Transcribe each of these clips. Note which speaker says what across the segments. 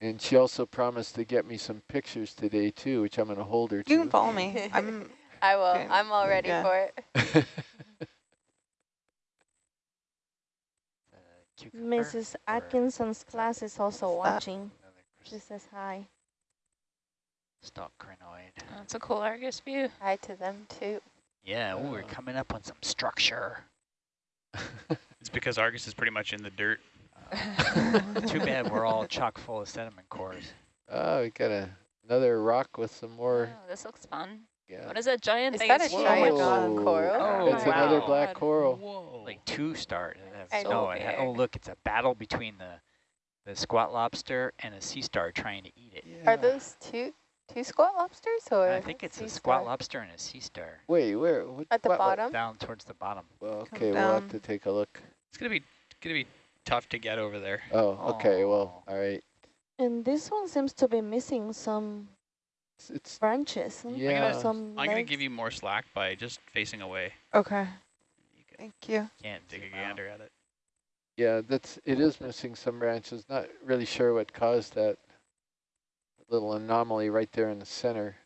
Speaker 1: And she also promised to get me some pictures today too, which I'm going to hold her
Speaker 2: You
Speaker 1: to.
Speaker 2: can follow me. I'm
Speaker 3: I will.
Speaker 2: Okay.
Speaker 3: I'm all ready
Speaker 2: Yeah.
Speaker 3: for it.
Speaker 4: Uh,
Speaker 5: Mrs. Atkinson's class is also
Speaker 2: that?
Speaker 5: watching. She says hi.
Speaker 4: Stalk crinoid.
Speaker 6: That's a cool Argus view.
Speaker 3: Hi to them too.
Speaker 4: Yeah, ooh, we're
Speaker 1: Oh.
Speaker 4: coming up on some structure.
Speaker 7: It's because Argus is pretty much in the dirt.
Speaker 4: Too bad we're all chock full of sediment cores.
Speaker 1: oh, we got a, another rock with some more.
Speaker 6: Oh, this looks fun.
Speaker 1: Yeah.
Speaker 6: What is that giant
Speaker 3: Is
Speaker 6: thing?
Speaker 3: that a oh,
Speaker 6: It's
Speaker 3: giant coral?
Speaker 4: Oh,
Speaker 1: it's another black coral.
Speaker 7: Whoa.
Speaker 4: Like two stars. It has
Speaker 3: I
Speaker 4: no,
Speaker 3: know.
Speaker 4: it ha- oh, look, it's a battle between the the squat lobster and a sea star trying to eat it.
Speaker 3: Are those two two squat lobsters or?
Speaker 4: I think it's a squat
Speaker 3: star?
Speaker 4: lobster and a sea star.
Speaker 1: Wait, where? What,
Speaker 3: At the
Speaker 1: what- what-
Speaker 3: bottom.
Speaker 4: Down towards the bottom.
Speaker 1: Well,
Speaker 2: Come
Speaker 1: okay, we'll have to take a look.
Speaker 7: It's gonna be gonna be tough to get over there.
Speaker 1: Oh, okay, well,
Speaker 4: Oh.
Speaker 1: all right.
Speaker 5: And this one seems to be missing some
Speaker 1: It's, it's
Speaker 5: branches. huh?
Speaker 1: Yeah.
Speaker 5: Some
Speaker 7: I'm gonna give you more slack by just facing away.
Speaker 2: okay.
Speaker 7: You can
Speaker 2: Thank you.
Speaker 4: Can't
Speaker 7: take a
Speaker 4: zoom out.
Speaker 7: gander at it.
Speaker 1: yeah, that's it is missing some branches. Not really sure what caused that little anomaly right there in the center.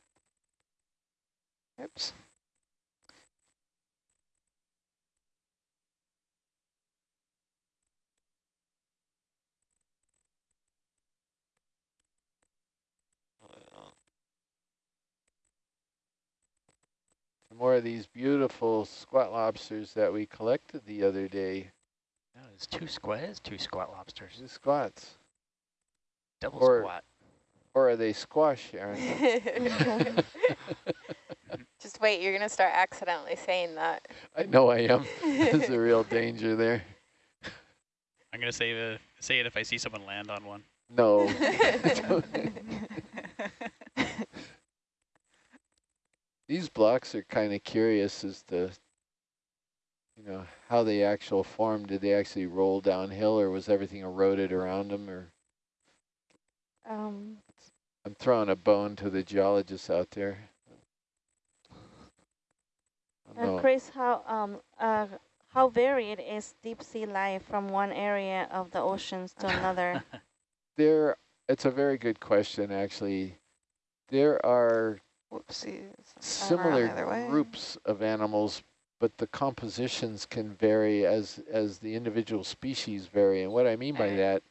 Speaker 2: Oops.
Speaker 1: More of these beautiful squat lobsters that we collected the other day.
Speaker 4: No, it's two squats, two squat lobsters.
Speaker 1: The squats.
Speaker 4: Double
Speaker 1: Or-
Speaker 4: squat.
Speaker 1: Or are they squash, Aaron?
Speaker 3: Just wait. You're gonna start accidentally saying that.
Speaker 1: I know I am. There's a real danger there.
Speaker 7: I'm gonna say the say it if I see someone land on one.
Speaker 1: No. These blocks are kind of curious as to, you know, how they actual formed. Did they actually roll downhill or was everything eroded around them? Or
Speaker 5: Um,
Speaker 1: I'm throwing a bone to the geologists out there. I
Speaker 5: uh. Chris, how um uh how varied is deep sea life from one area of the oceans to another?
Speaker 1: There, it's a very good question, actually. There are
Speaker 2: Whoopsies.
Speaker 1: similar
Speaker 2: the other way.
Speaker 1: groups of animals, but the compositions can vary as as the individual species vary. And what I mean by
Speaker 3: eh.
Speaker 1: that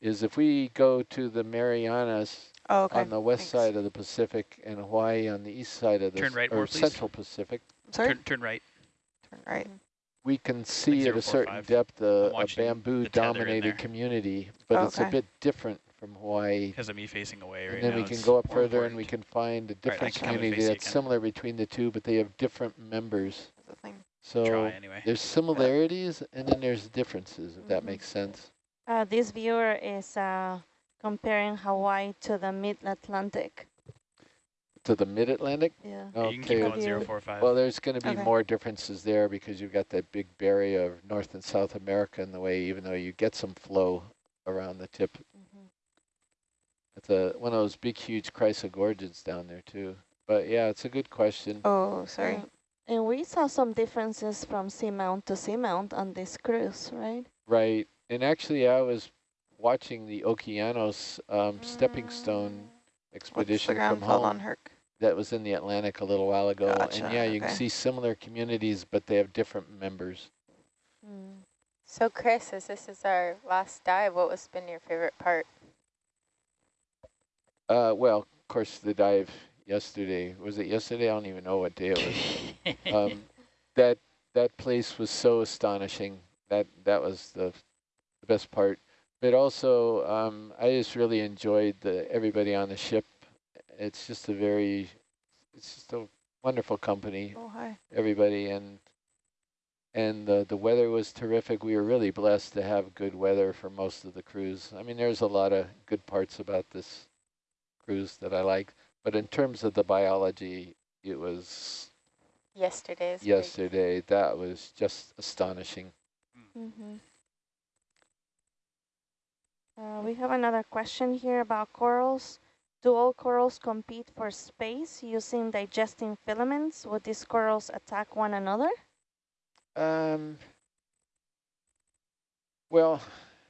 Speaker 1: is if we go to the Marianas
Speaker 2: Oh, okay.
Speaker 1: on the west
Speaker 2: Thanks.
Speaker 1: side of the Pacific and Hawaii on the east side of the
Speaker 7: Turn right
Speaker 1: or
Speaker 7: more,
Speaker 1: central Pacific,
Speaker 2: Sorry.
Speaker 7: Turn turn right.
Speaker 2: Turn right.
Speaker 1: we can see at a certain
Speaker 7: five.
Speaker 1: depth
Speaker 7: uh,
Speaker 1: a, a
Speaker 7: watching the tether in
Speaker 1: bamboo-dominated community, but it's a bit different from Hawaii.
Speaker 7: Because of me facing away right
Speaker 1: And then
Speaker 7: now.
Speaker 1: we can go up
Speaker 7: more
Speaker 1: further and we can find a different
Speaker 7: can have it
Speaker 1: community that's
Speaker 7: again.
Speaker 1: similar between the two, but they have different members.
Speaker 2: That's the thing.
Speaker 1: So
Speaker 7: try anyway.
Speaker 1: there's similarities and then there's differences, if that
Speaker 5: Mhm.
Speaker 1: makes sense.
Speaker 5: Uh, this viewer is uh, comparing Hawaii to the mid-Atlantic.
Speaker 1: To the mid-Atlantic?
Speaker 5: Yeah.
Speaker 7: Yeah, you can keep
Speaker 1: Okay.
Speaker 7: going zero four five.
Speaker 1: Well, there's going to be
Speaker 2: Okay.
Speaker 1: more differences there because you've got that big barrier of North and South America in the way, even though you get some flow around the tip. It's a, one of those big, huge chrysogorgids down there, too. But yeah, it's a good question.
Speaker 2: Oh, sorry.
Speaker 5: Uh, and we saw some differences from seamount to seamount on this cruise, right?
Speaker 1: Right. And actually, I was watching the Okeanos um, stepping stone
Speaker 2: What's
Speaker 1: expedition
Speaker 2: the ground
Speaker 1: from
Speaker 2: called
Speaker 1: home.
Speaker 2: on Herc?
Speaker 1: that was in the Atlantic a little while ago.
Speaker 2: Gotcha,
Speaker 1: And yeah, you can see similar communities, but they have different members.
Speaker 5: Mm.
Speaker 3: So Chris, as this is our last dive, what was been your favorite part?
Speaker 1: Uh, well, of course, the dive yesterday, was it yesterday? I don't even know what day it was. um, that that place was so astonishing. That that was the, the best part. But also, um, I just really enjoyed the everybody on the ship. It's just a very, it's just a wonderful company.
Speaker 2: Oh, hi.
Speaker 1: Everybody and and the the weather was terrific. We were really blessed to have good weather for most of the cruise. I mean, there's a lot of good parts about this cruise that I like, but in terms of the biology, it was
Speaker 3: Yesterday's. big-
Speaker 1: yesterday. That was just astonishing.
Speaker 5: Mhm. Uh, we have another question here about corals. Do all corals compete for space using digesting filaments? Would these corals attack one another?
Speaker 1: Um, well,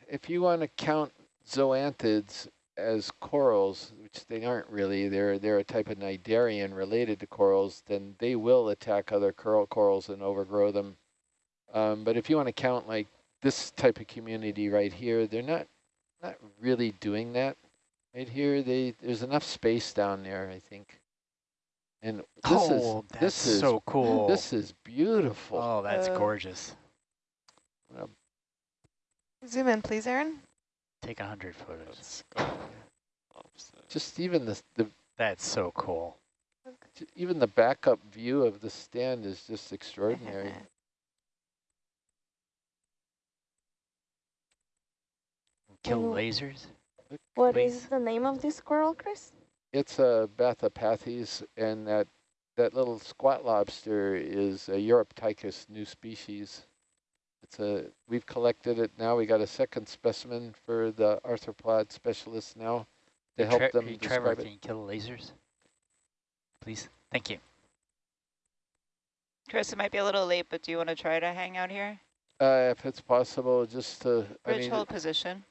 Speaker 1: if you want to count zoanthids as corals, which they aren't really, they're they're a type of cnidarian related to corals, then they will attack other coral corals and overgrow them. Um, but if you want to count like this type of community right here, they're not not really doing that. Right here, they there's enough space down there, I think. And this
Speaker 4: oh,
Speaker 1: is
Speaker 4: that's
Speaker 1: this is
Speaker 4: so cool.
Speaker 1: this is beautiful.
Speaker 4: oh, that's
Speaker 2: Uh,
Speaker 4: gorgeous.
Speaker 2: Zoom in, please, Aaron.
Speaker 4: Take a hundred photos.
Speaker 1: Just even the the
Speaker 4: That's so cool.
Speaker 1: even the backup view of the stand is just extraordinary.
Speaker 4: Kill lasers.
Speaker 5: What
Speaker 4: Please.
Speaker 5: is the name of this squirrel, Chris?
Speaker 1: It's a Bathypathes, and that that little squat lobster is a Uroptychus new species. It's a we've collected it now. We got a second specimen for the arthropod specialists now to help
Speaker 4: Tre-
Speaker 1: them
Speaker 4: hey, Trevor,
Speaker 1: describe
Speaker 4: can
Speaker 1: it.
Speaker 4: you kill the lasers? Please. Thank you.
Speaker 8: Chris, it might be a little late, but do you want to try to hang out here?
Speaker 1: Uh, if it's possible, just to I
Speaker 8: Rich,
Speaker 1: mean,
Speaker 8: hold position.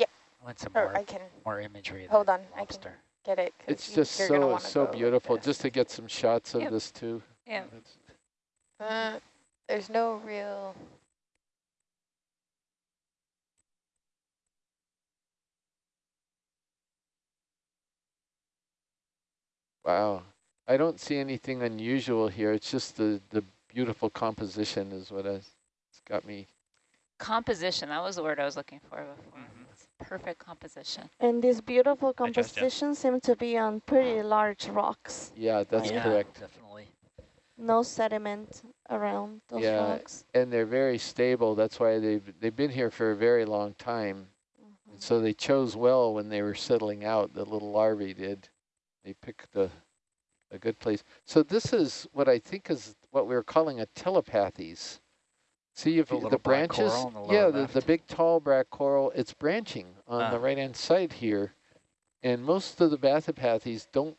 Speaker 4: I want some
Speaker 3: Or
Speaker 4: more,
Speaker 3: I can
Speaker 4: more imagery
Speaker 3: hold
Speaker 4: the
Speaker 3: on, I can-
Speaker 4: lobster.
Speaker 3: get it. 'cause
Speaker 1: it's
Speaker 3: you-
Speaker 1: just so so
Speaker 3: go like
Speaker 1: beautiful.
Speaker 3: this.
Speaker 1: Just to get some shots of
Speaker 8: Yep.
Speaker 1: this too.
Speaker 8: Yeah.
Speaker 1: It's-
Speaker 3: Uh, there's no real.
Speaker 1: Wow. I don't see anything unusual here. It's just the, the beautiful composition is what has it's got me.
Speaker 6: Composition, that was the word I was looking for before.
Speaker 7: Mhm.
Speaker 6: It's perfect composition.
Speaker 5: And these beautiful
Speaker 7: Hi, Justin.
Speaker 5: compositions seem to be on pretty large rocks.
Speaker 1: Yeah, that's
Speaker 4: yeah,
Speaker 1: correct.
Speaker 4: Definitely.
Speaker 5: No sediment around those
Speaker 1: Yeah.
Speaker 5: rocks.
Speaker 1: And they're very stable. That's why they've they've been here for a very long time. And so they chose well when they were settling out, the little larvae did. They picked a, a good place. So this is what I think is what we are calling a Telopathes. See if
Speaker 4: The
Speaker 1: you, the branches,
Speaker 4: the
Speaker 1: yeah, the, the big tall black coral, it's branching on the
Speaker 4: Ah.
Speaker 1: right-hand side here. And most of the bathypathes don't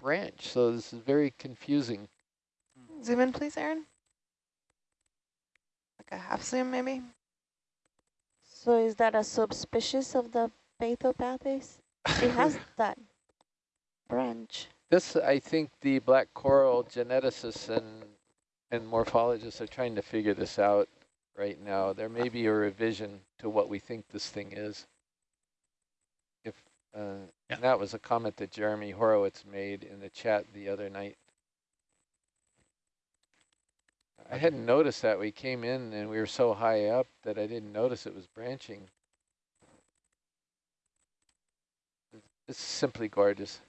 Speaker 1: branch, so this is very confusing.
Speaker 2: Zoom in, please, Aaron. Like a half zoom, maybe.
Speaker 5: So is that a subspecies of the Bathypathes? It has that branch.
Speaker 1: This, I think the black coral geneticists and, and morphologists are trying to figure this out right now. There may be a revision to what we think this thing is. If uh,
Speaker 7: Yeah.
Speaker 1: and that was a comment that Jeremy Horowitz made in the chat the other night. I hadn't noticed that. We came in and we were so high up that I didn't notice it was branching. It's simply gorgeous.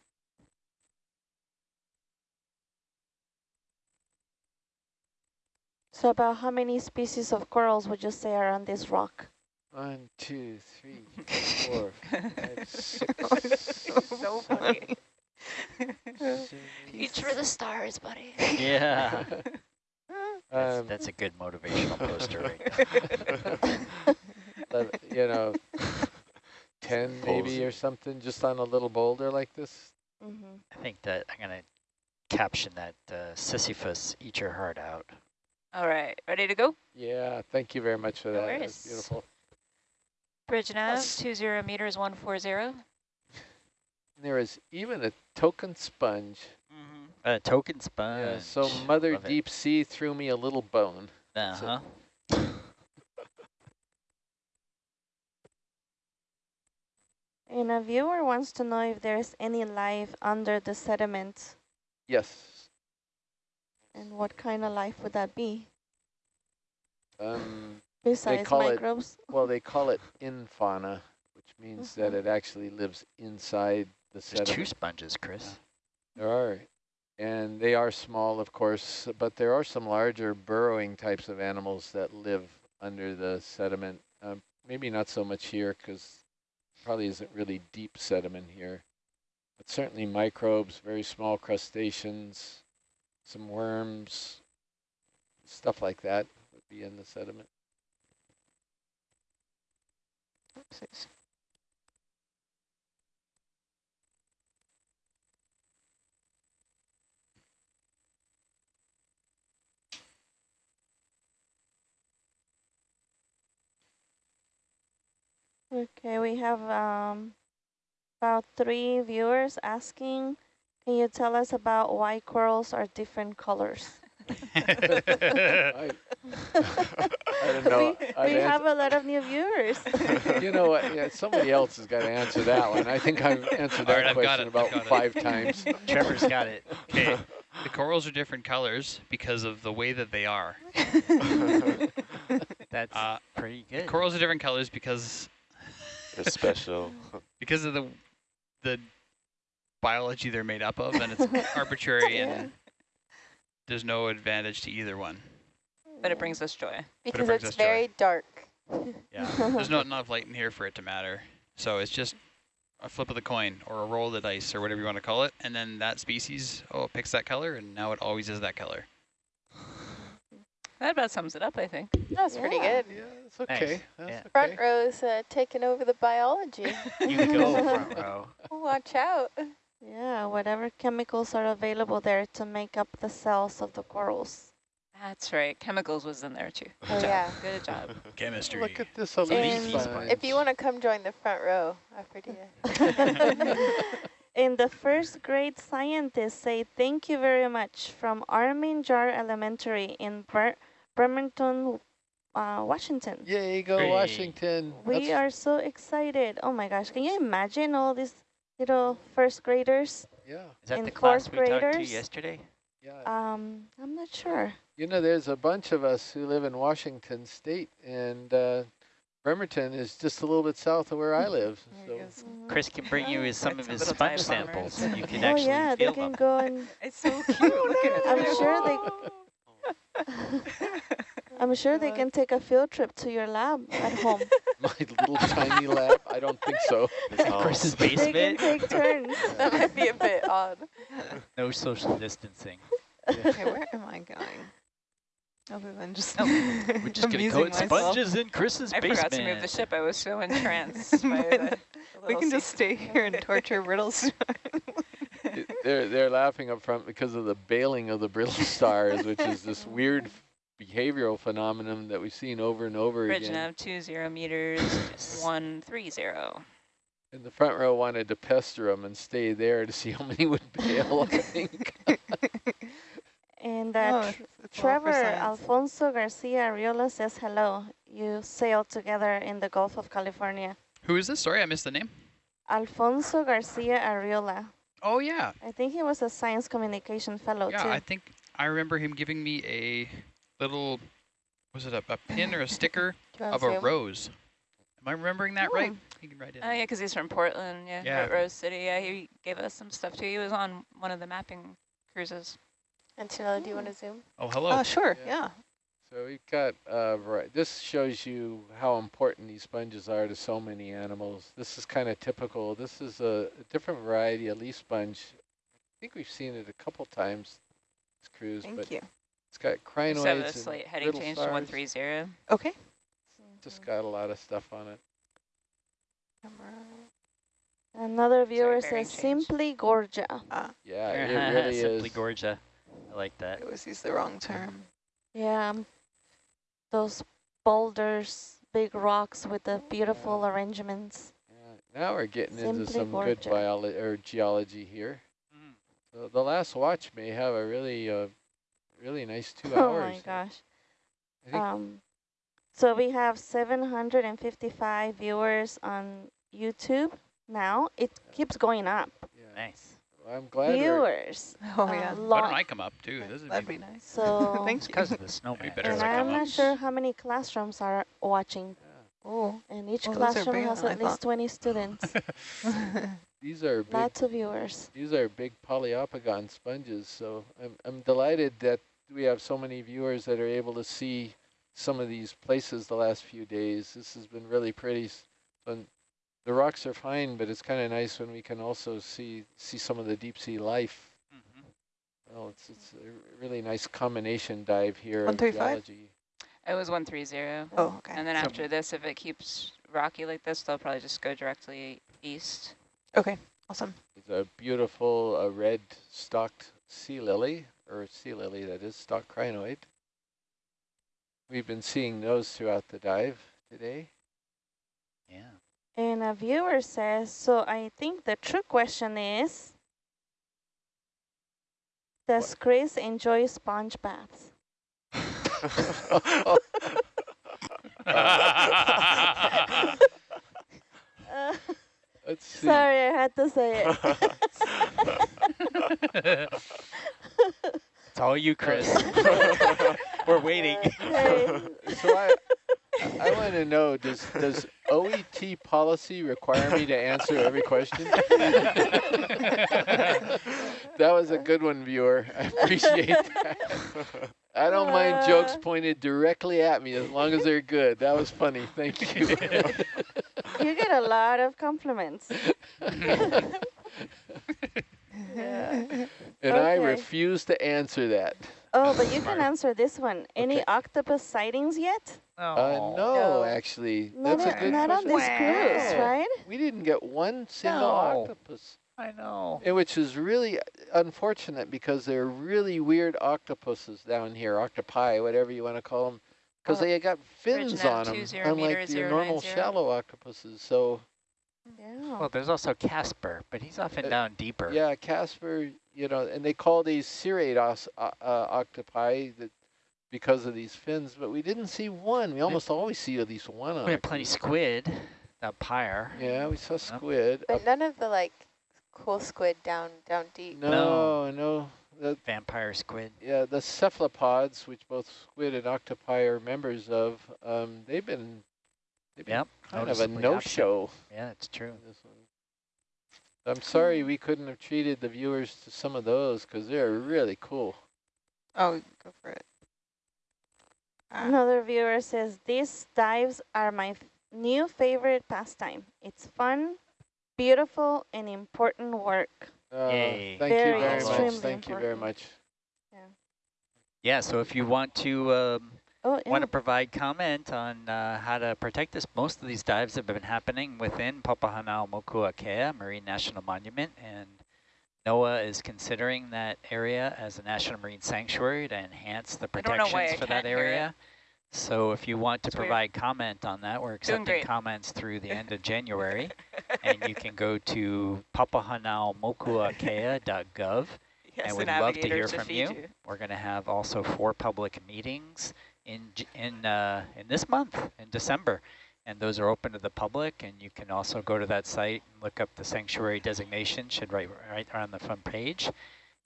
Speaker 5: So about how many species of corals would you say are on this rock?
Speaker 1: One, two, three, four, five, six.
Speaker 8: so funny.
Speaker 1: seven,
Speaker 6: Reach for the stars, buddy.
Speaker 4: Yeah. That's,
Speaker 1: Um,
Speaker 4: that's a good motivational poster right there.
Speaker 1: uh, you know, 10 maybe or something, just on a little boulder like this.
Speaker 5: Mm-hmm.
Speaker 4: I think that I'm going to caption that uh, Sisyphus, eat your heart out.
Speaker 8: All right, ready to go?
Speaker 1: Yeah, thank you very much for
Speaker 6: No
Speaker 1: that. That's
Speaker 6: worries.
Speaker 1: beautiful.
Speaker 8: Bridge nav,
Speaker 1: Yes.
Speaker 8: 20 meters, 140.
Speaker 1: There is even a token sponge.
Speaker 4: A token sponge.
Speaker 1: Yeah, so Mother
Speaker 4: Love it.
Speaker 1: Deep Sea threw me a little bone.
Speaker 4: Uh-huh.
Speaker 5: And a viewer wants to know if there's any life under the sediment
Speaker 1: Yes.
Speaker 5: And what kind of life would that be
Speaker 1: Um,
Speaker 5: besides
Speaker 1: call it-
Speaker 5: microbes?
Speaker 1: well, they call it infauna, which means that
Speaker 5: Mhm.
Speaker 1: it actually lives inside the
Speaker 4: There's
Speaker 1: sediment.
Speaker 4: two sponges, Chris.
Speaker 1: There are, and they are small, of course, but there are some larger burrowing types of animals that live under the sediment. Um, maybe not so much here because probably isn't really deep sediment here, but certainly microbes, very small crustaceans, some worms, stuff like that would be in the sediment.
Speaker 2: Oopsies.
Speaker 5: Okay, we have um, about three viewers asking, can you tell us about why corals are different colors?
Speaker 1: I, I don't know.
Speaker 5: we
Speaker 1: I'd
Speaker 5: we have a lot of new viewers.
Speaker 1: you know what? Yeah, somebody else has got to answer that one. I think I've answered
Speaker 7: All
Speaker 1: that
Speaker 7: right,
Speaker 1: question about five times.
Speaker 4: Trevor's got it.
Speaker 7: Okay, the corals are different colors because of the way that they are.
Speaker 4: That's
Speaker 7: Uh,
Speaker 4: pretty good.
Speaker 7: corals are different colors because
Speaker 9: They're special.
Speaker 7: because of the the biology they're made up of, and it's arbitrary, and there's no advantage to either one.
Speaker 8: But it brings us joy.
Speaker 3: Because
Speaker 7: brings
Speaker 3: it's
Speaker 7: us joy.
Speaker 3: very dark.
Speaker 7: Yeah, there's not enough light in here for it to matter. So it's just a flip of the coin or a roll of the dice or whatever you want to call it, and then that species oh picks that color, and now it always is that color.
Speaker 8: That about sums it up, I think.
Speaker 3: That's pretty good.
Speaker 1: Yeah, it's okay.
Speaker 4: Nice.
Speaker 1: That's
Speaker 4: Yeah.
Speaker 1: okay.
Speaker 3: Front row's uh, taking over the biology.
Speaker 4: You go front row.
Speaker 3: Watch out.
Speaker 5: Yeah, whatever chemicals are available there to make up the cells of the corals.
Speaker 8: That's right. Chemicals was in there too.
Speaker 3: Oh, yeah.
Speaker 8: Good job.
Speaker 7: Chemistry.
Speaker 1: Look at this
Speaker 5: And-
Speaker 3: If you want to come join the front row after the
Speaker 5: In the first grade scientists say thank you very much from Armin Jahr Elementary in Ber Bremerton, uh, Washington.
Speaker 1: Yay, go
Speaker 7: Hey.
Speaker 1: Washington.
Speaker 5: We
Speaker 1: That's-
Speaker 5: are so excited. Oh my gosh, can you imagine all these little first graders?
Speaker 1: Yeah,
Speaker 4: Is that
Speaker 5: In
Speaker 4: the class
Speaker 5: fourth
Speaker 4: we talked to
Speaker 5: graders?
Speaker 4: yesterday?
Speaker 1: yeah.
Speaker 5: Um, I'm not sure.
Speaker 1: You know, there's a bunch of us who live in Washington State, and uh, Bremerton is just a little bit south of where I live. So.
Speaker 4: Chris can bring you his, some of his sponge
Speaker 8: dive bombers.
Speaker 4: samples. You can
Speaker 5: Oh
Speaker 4: actually
Speaker 5: yeah, they can
Speaker 4: them.
Speaker 5: go and
Speaker 8: It's so cute. Look at it.
Speaker 5: I'm sure they I'm sure they can take a field trip to your lab at home.
Speaker 1: my little tiny lab, I don't think so.
Speaker 4: Oh, Chris's basement?
Speaker 5: they can
Speaker 4: basement,
Speaker 5: take turns.
Speaker 3: that might be a bit odd.
Speaker 4: no social distancing.
Speaker 2: Okay, where am I going? Other than just
Speaker 8: Oh,
Speaker 4: We're just gonna go
Speaker 2: amusing myself.
Speaker 4: sponges in Chris's
Speaker 8: I
Speaker 4: basement.
Speaker 8: forgot to move the ship. I was so entranced by the, the
Speaker 2: We can
Speaker 8: sea-
Speaker 2: just stay here and torture Riddles.
Speaker 1: They're they're laughing up front because of the bailing of the brittle stars, which is this weird behavioral phenomenon that we've seen over and over
Speaker 8: Bridge
Speaker 1: again.
Speaker 8: nav two zero meters one three zero.
Speaker 1: And the front row wanted to pester them and stay there to see how many would bail. I think.
Speaker 5: And uh,
Speaker 2: Oh,
Speaker 5: Tr-
Speaker 2: it's- it's all for
Speaker 5: Trevor. Alfonso Garcia Ariola says hello. You sailed together in the Gulf of California.
Speaker 7: Who is this? Sorry, I missed the name.
Speaker 5: Alfonso Garcia Ariola.
Speaker 7: Oh yeah,
Speaker 5: I think he was a science communication fellow
Speaker 7: yeah.
Speaker 5: too.
Speaker 7: I think I remember him giving me a little, was it a, a pin or a sticker
Speaker 3: Do you want
Speaker 7: of a rose? Am I remembering that right?
Speaker 5: Oh.
Speaker 7: He can write it.
Speaker 8: Oh yeah, because he's from Portland. Yeah,
Speaker 7: Yeah.
Speaker 8: Rose City. Yeah, he gave us some stuff too. He was on one of the mapping cruises.
Speaker 3: Antonella, do you want to zoom?
Speaker 7: Oh hello.
Speaker 2: Oh, sure,
Speaker 1: Yeah.
Speaker 2: yeah.
Speaker 1: So we've got, uh, vari- this shows you how important these sponges are to so many animals. This is kind of typical. This is a, a different variety of leaf sponge. I think we've seen it a couple times, this cruise, but
Speaker 2: Thank you.
Speaker 1: it's got
Speaker 8: Just have a
Speaker 1: crinoids and
Speaker 8: heading
Speaker 1: brittle
Speaker 8: change to one
Speaker 1: stars.
Speaker 8: three zero.
Speaker 2: Okay.
Speaker 1: Just got a lot of stuff on it.
Speaker 5: Another viewer
Speaker 8: bearing
Speaker 5: says
Speaker 8: change.
Speaker 5: simply Gorgia.
Speaker 1: Yeah, it really
Speaker 4: Simply
Speaker 1: is.
Speaker 4: Gorgia. I like
Speaker 2: I
Speaker 4: that.
Speaker 2: always use the wrong term.
Speaker 5: Yeah, um, those boulders, big rocks with the beautiful arrangements.
Speaker 1: Yeah, now we're getting into
Speaker 5: Simply
Speaker 1: some good biology or geology here. So the last watch may have a really, uh, really nice two
Speaker 5: Oh
Speaker 1: hours.
Speaker 5: Oh my gosh. Um, so we have 755 viewers on YouTube now. It keeps going up.
Speaker 1: yeah.
Speaker 4: Nice.
Speaker 1: Well, I'm glad
Speaker 5: Viewers.
Speaker 2: Oh,
Speaker 5: a
Speaker 2: yeah.
Speaker 7: Why don't. I come up too? This is
Speaker 2: That'd be nice.
Speaker 5: So,
Speaker 2: Thank
Speaker 4: It's
Speaker 2: you.
Speaker 4: because of the snowman.
Speaker 7: better
Speaker 5: and I'm not
Speaker 7: up.
Speaker 5: sure how many classrooms are watching.
Speaker 2: Oh.
Speaker 5: And each
Speaker 2: Well,
Speaker 5: classroom has
Speaker 2: than I
Speaker 5: at least
Speaker 2: thought.
Speaker 5: 20 students.
Speaker 1: these are big
Speaker 5: Lots of viewers.
Speaker 1: These are big Poliopogon sponges, so I'm, I'm delighted that we have so many viewers that are able to see some of these places the last few days. This has been really pretty. s- And the rocks are fine, but it's kind of nice when we can also see see some of the deep sea life.
Speaker 4: Mhm.
Speaker 1: Well, it's it's a really nice combination dive here
Speaker 2: 135?
Speaker 8: It was one three zero.
Speaker 2: Oh, okay.
Speaker 8: And then
Speaker 1: So-
Speaker 8: after this, if it keeps rocky like this, they'll probably just go directly east.
Speaker 2: Okay, awesome.
Speaker 1: It's a beautiful uh, red stalked sea lily, or sea lily that is, stalked crinoid. We've been seeing those throughout the dive today.
Speaker 4: Yeah.
Speaker 5: And And a viewer says, so I think the true question is, does Chris enjoy sponge baths? Uh, sorry, I had to say it.
Speaker 4: It's all you, Chris. We're waiting.
Speaker 1: So I, I want to know, does, does OET policy require me to answer every question? That was a good one, viewer. I appreciate that. I don't mind jokes
Speaker 5: Uh.
Speaker 1: pointed directly at me as long as they're good. That was funny. Thank you.
Speaker 5: You get a lot of compliments.
Speaker 1: And I refuse to answer that.
Speaker 5: Oh, but you can answer this one. Any
Speaker 1: Okay.
Speaker 5: octopus sightings yet?
Speaker 1: Uh,
Speaker 4: Oh.
Speaker 1: no,
Speaker 3: No.
Speaker 1: actually,
Speaker 5: Not,
Speaker 1: that's a
Speaker 5: on-
Speaker 1: good
Speaker 5: not on
Speaker 1: question.
Speaker 5: this cruise, right?
Speaker 1: We didn't get one single
Speaker 4: No.
Speaker 1: octopus.
Speaker 4: I know.
Speaker 1: And which is really unfortunate because they're really weird octopuses down here, octopi, whatever you want to call them, because
Speaker 8: Oh,
Speaker 1: they got fins
Speaker 8: Original
Speaker 1: on them, unlike
Speaker 8: meter
Speaker 1: the
Speaker 8: 090.
Speaker 1: normal shallow octopuses. So
Speaker 5: Yeah.
Speaker 4: Well, there's also Casper, but he's often
Speaker 1: Uh,
Speaker 4: down deeper.
Speaker 1: yeah, Casper, you know, and they call these cirrate os, uh, uh, octopi that because of these fins, but we didn't see one. We almost always see at least one on
Speaker 4: We had plenty
Speaker 1: cruise.
Speaker 4: squid, that pyre.
Speaker 1: Yeah, we saw squid.
Speaker 3: But
Speaker 1: up-
Speaker 3: none of the like cool squid down down deep.
Speaker 1: no, no, the,
Speaker 4: Vampire squid.
Speaker 1: Yeah, the cephalopods, which both squid and octopi are members of, um, they've been, they've
Speaker 4: Yep.
Speaker 1: kind of a no-show.
Speaker 4: Yeah, it's true.
Speaker 1: This one. I'm sorry we couldn't have treated the viewers to some of those because they're really cool.
Speaker 2: Oh, go for it. Ah.
Speaker 5: Another viewer says, these dives are my f- new favorite pastime. It's fun, beautiful, and important work.
Speaker 1: Uh,
Speaker 4: Yay.
Speaker 1: Thank you
Speaker 5: Very
Speaker 1: very much.
Speaker 5: extremely
Speaker 1: Thank you very
Speaker 5: important.
Speaker 1: much.
Speaker 4: Yeah, so if you want to um,
Speaker 5: Oh, yeah.
Speaker 4: want to provide comment on uh, how to protect this, most of these dives have been happening within Papahanaumokuakea Marine National Monument, and NOAA is considering that area as a National Marine Sanctuary to enhance the
Speaker 8: I don't know
Speaker 4: protections
Speaker 8: I
Speaker 4: for that
Speaker 8: can't hear it.
Speaker 4: area. So if you want to
Speaker 8: It's weird.
Speaker 4: provide comment on that, we're accepting comments through the end of January, and you can go to papahanaumokuakea.gov
Speaker 8: Yes,
Speaker 4: and we'd love to hear
Speaker 8: to
Speaker 4: from
Speaker 8: feed
Speaker 4: you. We're going to have also four public meetings in in uh, in this month in December, and those are open to the public. And you can also go to that site and look up the sanctuary designation. Should right right on the front page,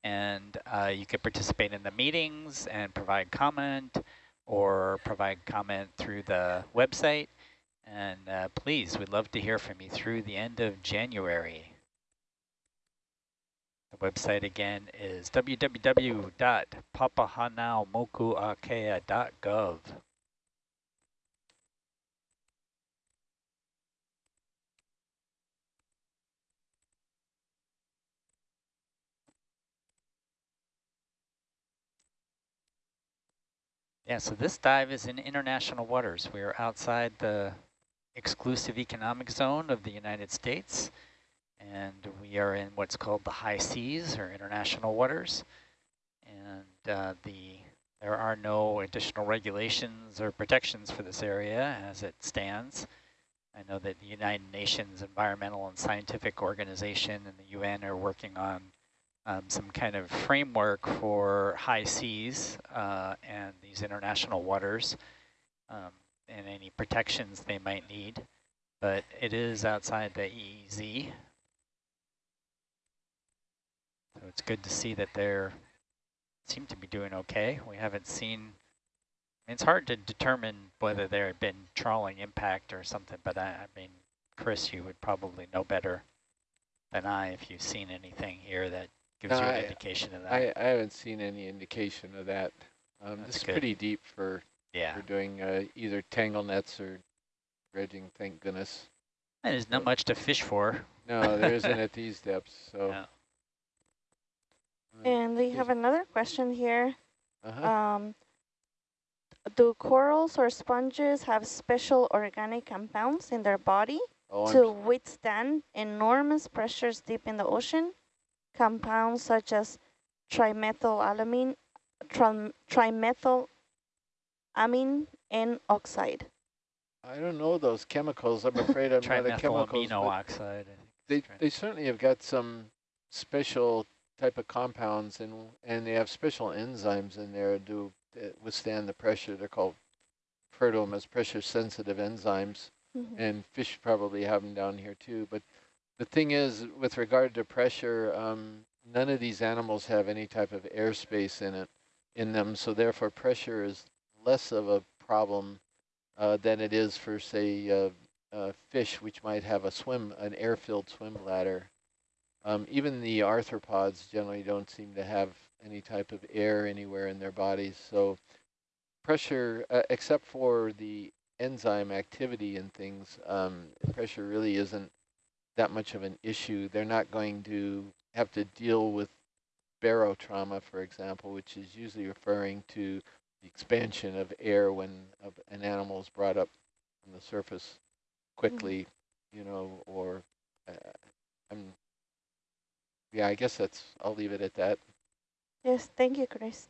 Speaker 4: and uh, you can participate in the meetings and provide comment, or provide comment through the website. And uh, please, we'd love to hear from you through the end of January. The website again is www.papahanaumokuakea.gov. Yeah, so this dive is in international waters. We are outside the exclusive economic zone of the United States and we are in what's called the high seas or international waters. And uh, the there are no additional regulations or protections for this area as it stands. I know that the United Nations Environmental and Scientific Organization and the UN are working on um, some kind of framework for high seas uh, and these international waters um, and any protections they might need. But it is outside the EEZ, so it's good to see that they're seem to be doing okay. We haven't seen. It's hard to determine whether there had been trawling impact or something, but I, I mean, Chris, you would probably know better than I if you've seen anything here that gives
Speaker 1: No,
Speaker 4: you an
Speaker 1: I-
Speaker 4: indication of that.
Speaker 1: I, I haven't seen any indication of that. Um, this is
Speaker 4: good.
Speaker 1: pretty deep for,
Speaker 4: yeah,
Speaker 1: for doing uh, either tangle nets or dredging, thank goodness.
Speaker 4: and there's not much to fish for.
Speaker 1: No, there isn't at these depths, so. Uh,
Speaker 5: And we have another question here.
Speaker 1: Uh-huh.
Speaker 5: Um, do corals or sponges have special organic compounds in their body
Speaker 1: Oh, I'm
Speaker 5: to withstand enormous pressures deep in the ocean? Compounds such as trimethylamine, trim, trimethylamine N oxide.
Speaker 1: I don't know those chemicals. I'm afraid I'm not a chemical.
Speaker 4: Trimethylamino oxide.
Speaker 1: They they certainly have got some special type of compounds and and they have special enzymes in there to withstand the pressure. They're called refer as pressure sensitive enzymes.
Speaker 5: Mhm.
Speaker 1: and fish probably have them down here too. But the thing is, with regard to pressure, um, none of these animals have any type of airspace in it, in them. So therefore, pressure is less of a problem uh, than it is for, say, uh, uh, fish, which might have a swim, an air-filled swim bladder. Um, even the arthropods generally don't seem to have any type of air anywhere in their bodies. So pressure, uh, except for the enzyme activity and things, um, pressure really isn't that much of an issue. They're not going to have to deal with barotrauma, for example, which is usually referring to the expansion of air when uh, an animal is brought up on the surface quickly, you know, or uh, I'm, yeah, I guess that's, I'll leave it at that.
Speaker 5: Yes, thank you, Chris.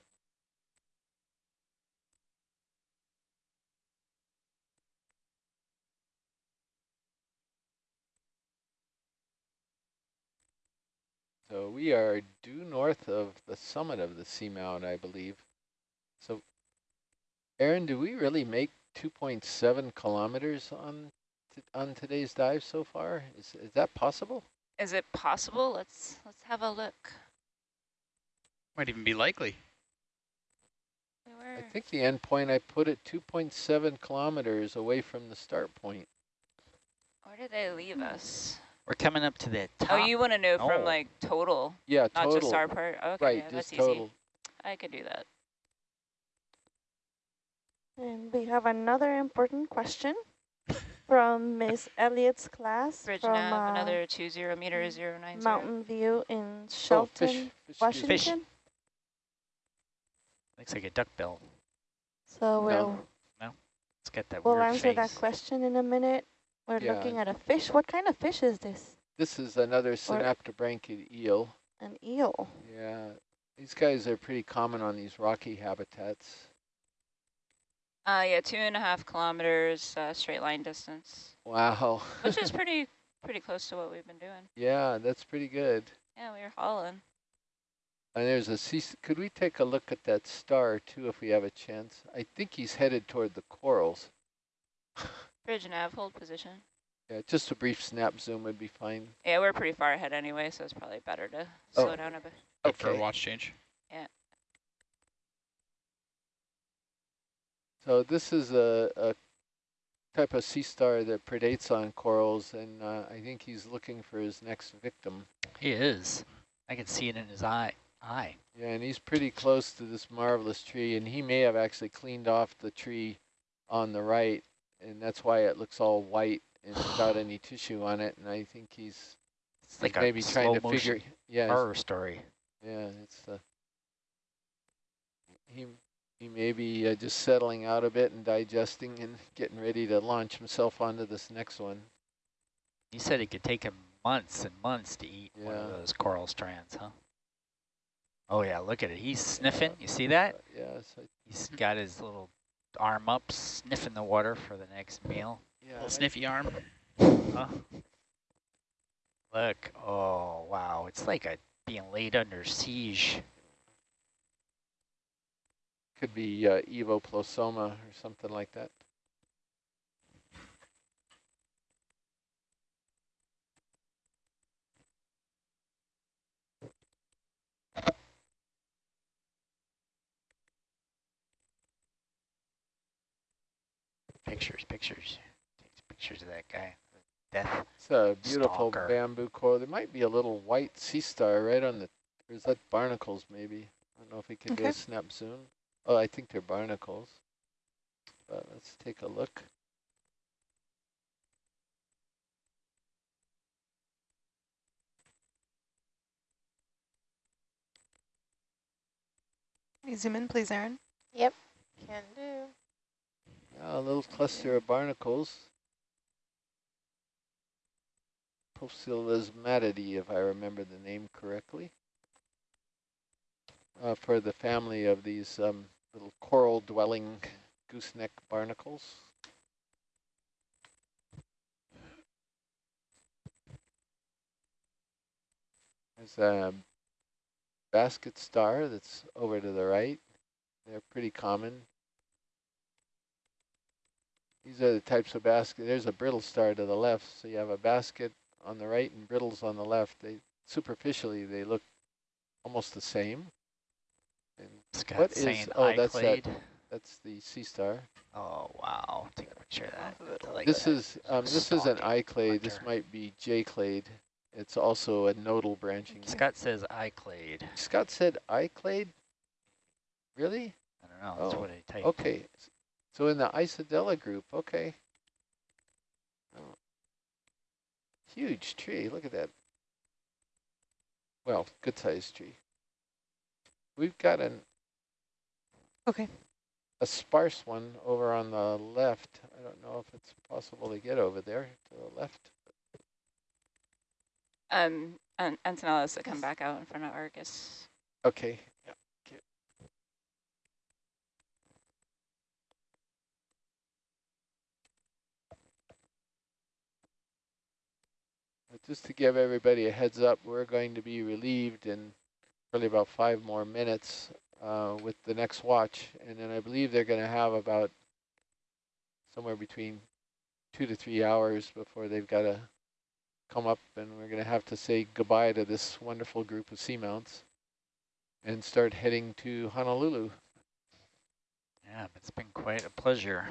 Speaker 1: So we are due north of the summit of the seamount, I believe. So, Aaron, do we really make 2.7 kilometers on on today's dive so far? Is is that possible?
Speaker 6: Is it possible? Let's let's have a look.
Speaker 7: Might even be likely.
Speaker 1: I think the end point I put it 2.7 kilometers away from the start point.
Speaker 6: where did they leave hmm. us?
Speaker 4: We're coming up to the oh, top.
Speaker 6: Oh, you want to know from
Speaker 4: Oh.
Speaker 6: like total,
Speaker 1: Yeah,
Speaker 6: not
Speaker 1: total.
Speaker 6: just our part? Okay,
Speaker 1: right,
Speaker 6: yeah,
Speaker 1: just
Speaker 6: that's
Speaker 1: total.
Speaker 6: easy. I could do that.
Speaker 5: And we have another important question from Miss Elliott's class
Speaker 6: Bridge
Speaker 5: from
Speaker 6: nav,
Speaker 5: uh,
Speaker 6: another two zero meter zero nine zero.
Speaker 5: Mountain View in
Speaker 1: Oh,
Speaker 5: Shelton,
Speaker 1: fish, fish, excuse me.
Speaker 5: Washington.
Speaker 4: Looks like a duckbill.
Speaker 5: So we'll no,
Speaker 4: Let's get that
Speaker 5: we'll
Speaker 4: weird
Speaker 5: answer that question in a minute. We're
Speaker 1: Yeah.
Speaker 5: looking at a fish. What kind of fish is this?
Speaker 1: This is another synaphobranchid eel.
Speaker 5: An eel.
Speaker 1: Yeah, these guys are pretty common on these rocky habitats.
Speaker 6: Uh, yeah, two and a half kilometers uh, straight line distance,
Speaker 1: Wow.
Speaker 6: which is pretty pretty close to what we've been doing.
Speaker 1: yeah, that's pretty good.
Speaker 6: Yeah, we were hauling.
Speaker 1: And there's a sea, could we take a look at that star too if we have a chance? I think he's headed toward the corals.
Speaker 6: Bridge nav, hold position.
Speaker 1: Yeah, just a brief snap zoom would be fine.
Speaker 6: Yeah, we're pretty far ahead anyway, so it's probably better to
Speaker 1: Oh.
Speaker 6: slow down a bit.
Speaker 7: Up for a watch change.
Speaker 1: So this is a, a type of sea star that predates on corals, and uh, I think he's looking for his next victim.
Speaker 4: He is. I can see it in his eye. Eye.
Speaker 1: Yeah, and he's pretty close to this marvelous tree, and he may have actually cleaned off the tree on the right, and that's why it looks all white and without any tissue on it. And I think he's
Speaker 4: It's like
Speaker 1: maybe trying to figure. Yeah, he's-
Speaker 4: horror story.
Speaker 1: yeah, it's uh, he he may be uh, just settling out a bit and digesting and getting ready to launch himself onto this next one.
Speaker 4: He said it could take him months and months to eat one of those coral strands, huh? Oh yeah, look at it. He's sniffing. You see that?
Speaker 1: Uh, yeah, so,
Speaker 4: He's got his little arm up, sniffing the water for the next meal.
Speaker 1: yeah.
Speaker 7: Little sniffy arm.
Speaker 4: Huh? Look, oh wow, it's like a being laid under siege.
Speaker 1: Could be uh, evoplosoma or something like that.
Speaker 4: Pictures, pictures. Takes pictures of that guy. Death.
Speaker 1: It's a beautiful
Speaker 4: Stalker.
Speaker 1: bamboo coral. There might be a little white sea star right on the, or is that barnacles maybe? I don't know if we can do
Speaker 2: Okay.
Speaker 1: a snap zoom. Oh, I think they're barnacles. But let's take a look.
Speaker 2: Can you zoom in, please, Aaron?
Speaker 3: Yep, can do.
Speaker 1: Yeah, a little cluster of barnacles. Poecilasmatidae, if I remember the name correctly. Uh, for the family of these um, little coral dwelling gooseneck barnacles. There's a basket star that's over to the right. They're pretty common. These are the types of basket. There's a brittle star to the left, so you have a basket on the right and brittles on the left. They superficially they look almost the same. What is oh that's that that's the sea star.
Speaker 4: Oh wow! Take a picture of that. Like
Speaker 1: this
Speaker 4: that.
Speaker 1: is um, this is an iClade. This might be J-clade. It's also a nodal branching.
Speaker 4: Scott says iClade.
Speaker 1: Scott said iClade. Really?
Speaker 4: I don't know. That's
Speaker 1: Oh,
Speaker 4: what I typed.
Speaker 1: Okay. So in the Isidella group, okay. Oh. Huge tree, look at that. Well, good sized tree. We've got an
Speaker 2: Okay.
Speaker 1: a sparse one over on the left. I don't know if it's possible to get over there to the left.
Speaker 6: Um, An Antonella has to come back out in front of Argus.
Speaker 1: Okay. Yeah. okay. Just to give everybody a heads up, we're going to be relieved in probably about five more minutes uh, with the next watch. And then I believe they're going to have about somewhere between two to three hours before they've got to come up and we're going to have to say goodbye to this wonderful group of seamounts and start heading to Honolulu.
Speaker 4: Yeah, it's been quite a pleasure.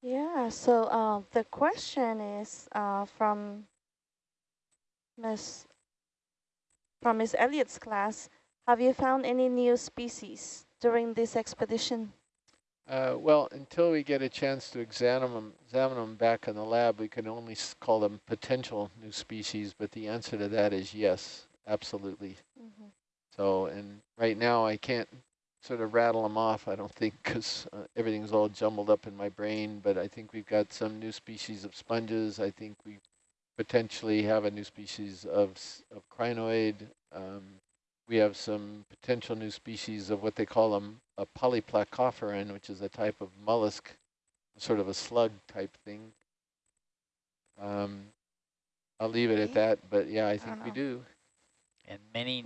Speaker 5: Yeah, so uh, the question is uh, from Miss from Miss Elliott's class. Have you found any new species during this expedition?
Speaker 1: Uh, well, until we get a chance to examine them, examine them back in the lab, we can only s- call them potential new species, but the answer to that is yes, absolutely.
Speaker 5: Mhm.
Speaker 1: So, and right now I can't sort of rattle them off, I don't think, because uh, everything's all jumbled up in my brain, but I think we've got some new species of sponges. I think we potentially have a new species of, of crinoid. Um, we have some potential new species of what they call them, a polyplacophorine, which is a type of mollusk, sort of a slug type thing. Um, I'll leave it at that, but yeah, I think
Speaker 2: don't
Speaker 1: we do.
Speaker 4: And many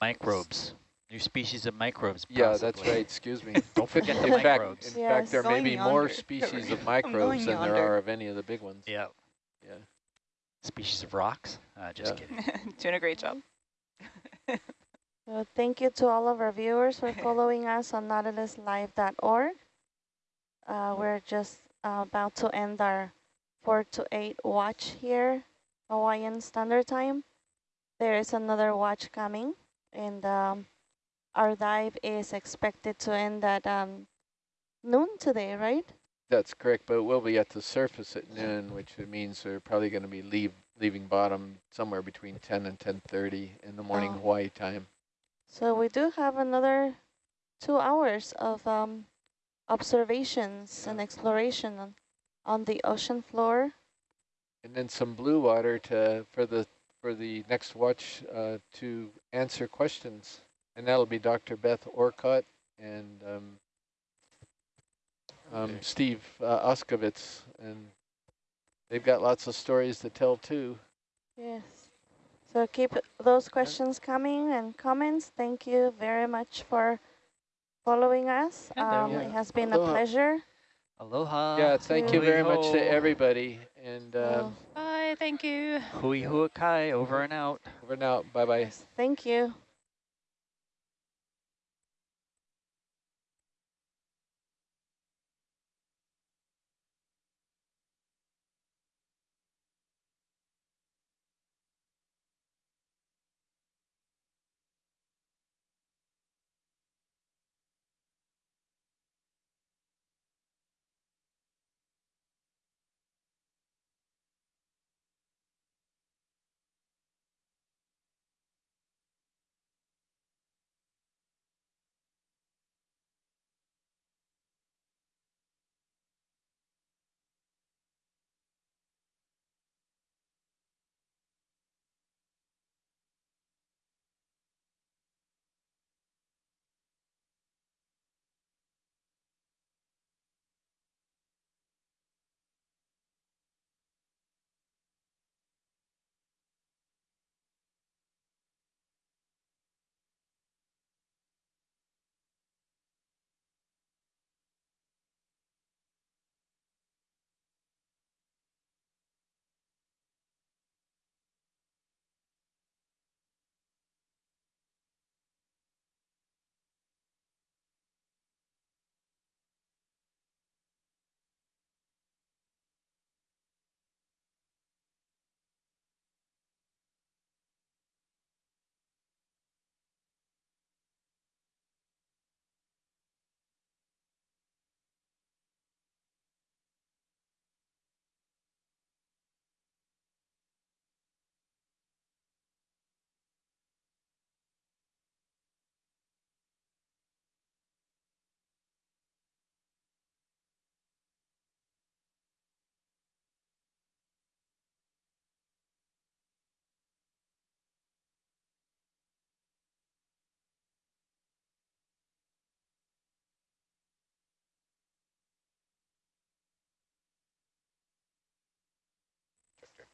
Speaker 4: microbes, new species of microbes.
Speaker 1: Yeah, that's right. Excuse me.
Speaker 4: Don't forget the
Speaker 1: in fact,
Speaker 4: microbes.
Speaker 1: in
Speaker 5: Yes.
Speaker 1: fact, there may
Speaker 2: Going
Speaker 1: be more species of microbes
Speaker 2: going
Speaker 1: than there are of any of the big ones.
Speaker 4: Yeah,
Speaker 1: Yeah.
Speaker 4: species of rocks. Uh, just
Speaker 1: Yeah.
Speaker 4: kidding.
Speaker 6: Doing a great job.
Speaker 5: So thank you to all of our viewers for following us on nautiluslive.org. Uh, we're just uh, about to end our 4 to 8 watch here, Hawaiian Standard Time. There is another watch coming, and um, our dive is expected to end at um, noon today, right?
Speaker 1: That's correct, but we'll be at the surface at noon, which means we're probably going to be leave, leaving bottom somewhere between 10 and 10.30 in the morning
Speaker 5: Oh.
Speaker 1: Hawaii time.
Speaker 5: So we do have another two hours of um, observations and exploration on, on the ocean floor.
Speaker 1: And then some blue water to for the for the next watch uh, to answer questions. And that'll be Dr. Beth Orcutt and um, um, Steve uh, Auscavitch. And they've got lots of stories to tell too.
Speaker 5: Yes. So keep those questions coming and comments. Thank you very much for following us. Um,
Speaker 1: Yeah.
Speaker 5: It has been
Speaker 1: Aloha.
Speaker 5: a pleasure.
Speaker 4: Aloha.
Speaker 1: yeah, thank you very much to everybody. And um,
Speaker 6: Bye, thank you.
Speaker 4: Hui huakai, over and out.
Speaker 1: over and out,
Speaker 5: Bye-bye. thank you.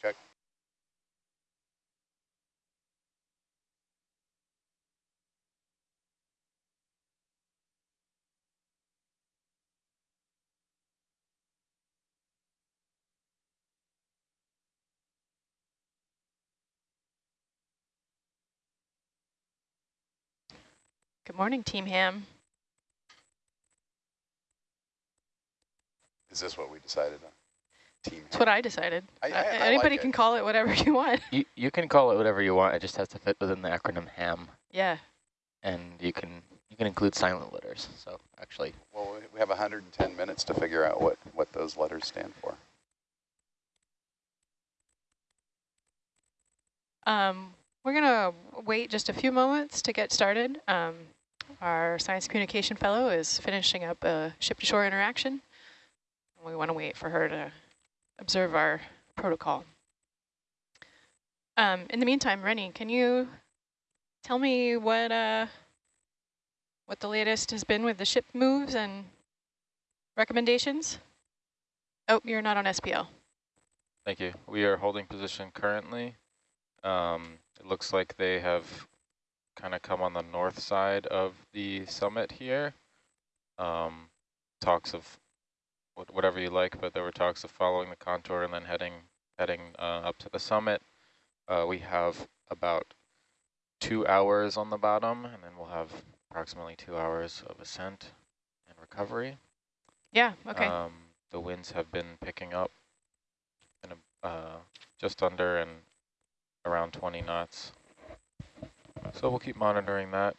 Speaker 10: Check.
Speaker 11: Good morning, Team Ham.
Speaker 10: Is this what we decided on? Team.
Speaker 11: That's what I decided.
Speaker 10: I- I-
Speaker 11: Uh,
Speaker 10: I like
Speaker 11: anybody
Speaker 10: it.
Speaker 11: can call it whatever you want.
Speaker 12: You, you can call it whatever you want. It just has to fit within the acronym HAM.
Speaker 11: Yeah.
Speaker 12: And you can you can include silent letters. So actually,
Speaker 10: Well, we- we have 110 minutes to figure out what, what those letters stand for.
Speaker 11: Um, we're going to wait just a few moments to get started. Um, our science communication fellow is finishing up a ship-to-shore interaction. We want to wait for her to observe our protocol. Um, in the meantime, Rennie, can you tell me what uh, what the latest has been with the ship moves and recommendations? Oh, you're not on SPL.
Speaker 9: Thank you. We are holding position currently. Um, it looks like they have kind of come on the north side of the summit here. Um, talks of whatever you like, but there were talks of following the contour and then heading heading uh, up to the summit. Uh, we have about two hours on the bottom, and then we'll have approximately two hours of ascent and recovery.
Speaker 11: Yeah, okay.
Speaker 9: Um, the winds have been picking up in a, uh, just under and around 20 knots. So we'll keep monitoring that.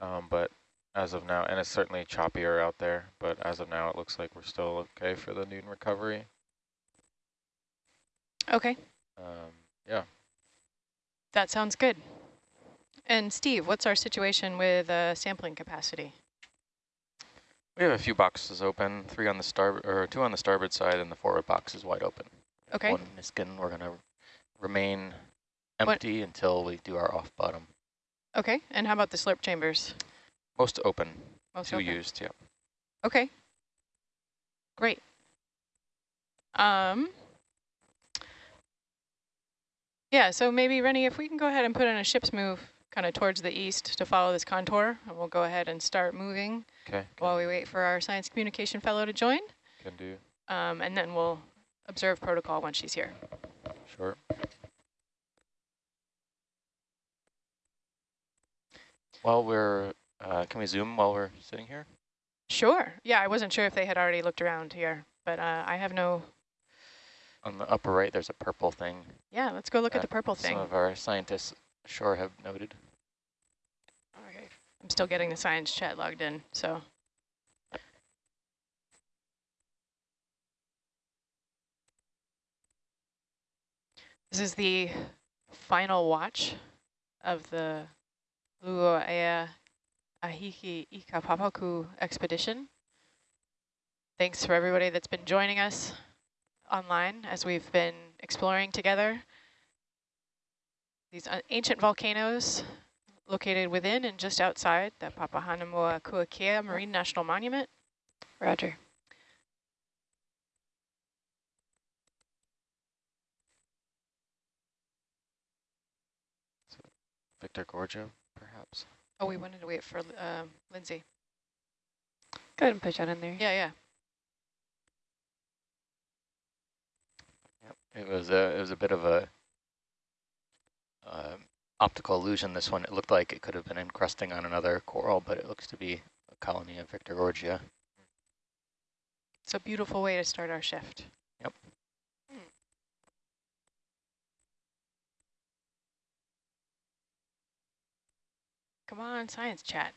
Speaker 9: Um, but as of now, and it's certainly choppier out there, but as of now, it looks like we're still okay for the noon recovery.
Speaker 11: okay.
Speaker 9: Um, yeah.
Speaker 11: That sounds good. And Steve, what's our situation with uh, sampling capacity?
Speaker 12: we have a few boxes open. Three on the starboard or two on the starboard side, and the forward box is wide open.
Speaker 11: Okay.
Speaker 12: One Niskin. We're gonna remain
Speaker 11: What-
Speaker 12: empty until we do our off bottom.
Speaker 11: Okay. And how about the slurp chambers?
Speaker 12: Most open.
Speaker 11: Most
Speaker 12: two
Speaker 11: open.
Speaker 12: used. Yeah.
Speaker 11: Okay. Great. Um. Yeah, so maybe, Rennie, if we can go ahead and put in a ship's move kind of towards the east to follow this contour, and we'll go ahead and start moving
Speaker 9: Okay.
Speaker 11: while we wait for our science communication fellow to join.
Speaker 9: Can do.
Speaker 11: Um, and then we'll observe protocol when she's here.
Speaker 9: Sure.
Speaker 12: While we're, uh, can we zoom while we're sitting here?
Speaker 11: Sure. Yeah, I wasn't sure if they had already looked around here, but uh, I have no...
Speaker 12: On the upper right, there's a purple thing.
Speaker 11: Yeah, let's go look at the purple thing.
Speaker 12: Some of our scientists sure have noted.
Speaker 11: Okay. I'm still getting the science chat logged in, so. This is the final watch of the Luoea Ahiki Ikapapaku expedition. Thanks for everybody that's been joining us online as we've been exploring together these uh, ancient volcanoes located within and just outside the Papahanaumokuakea Marine National Monument.
Speaker 3: Roger.
Speaker 12: Victorgorgia, perhaps.
Speaker 11: Oh, we wanted to wait for um, Lindsay.
Speaker 3: Go ahead and push that in there.
Speaker 11: Yeah, yeah.
Speaker 12: It was a it was a bit of a um optical illusion. This one, it looked like it could have been encrusting on another coral, but it looks to be a colony of Victorgorgia.
Speaker 11: It's a beautiful way to start our shift. Come on, science chat.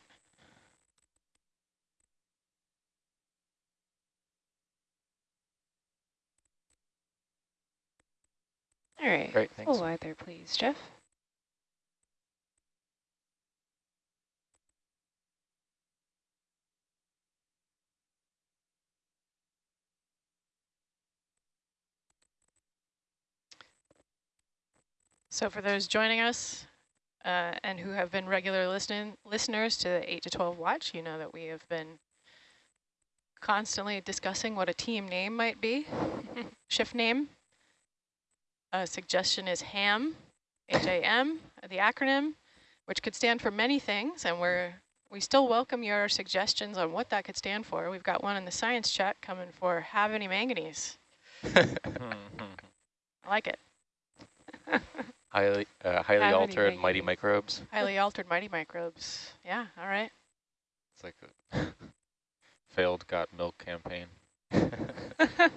Speaker 3: All right.
Speaker 12: Great, thanks.
Speaker 3: Full wide there, please, Jeff.
Speaker 11: So for those joining us uh, and who have been regular listening listeners to the 8 to 12 watch, you know that we have been constantly discussing what a team name might be, shift name. A suggestion is HAM, H-A-M, the acronym, which could stand for many things, and we're we still welcome your suggestions on what that could stand for. We've got one in the science chat coming for have any manganese. I like it.
Speaker 12: highly uh, highly altered mighty microbes.
Speaker 11: Highly altered mighty microbes. Yeah, all right.
Speaker 9: It's like a failed got milk campaign.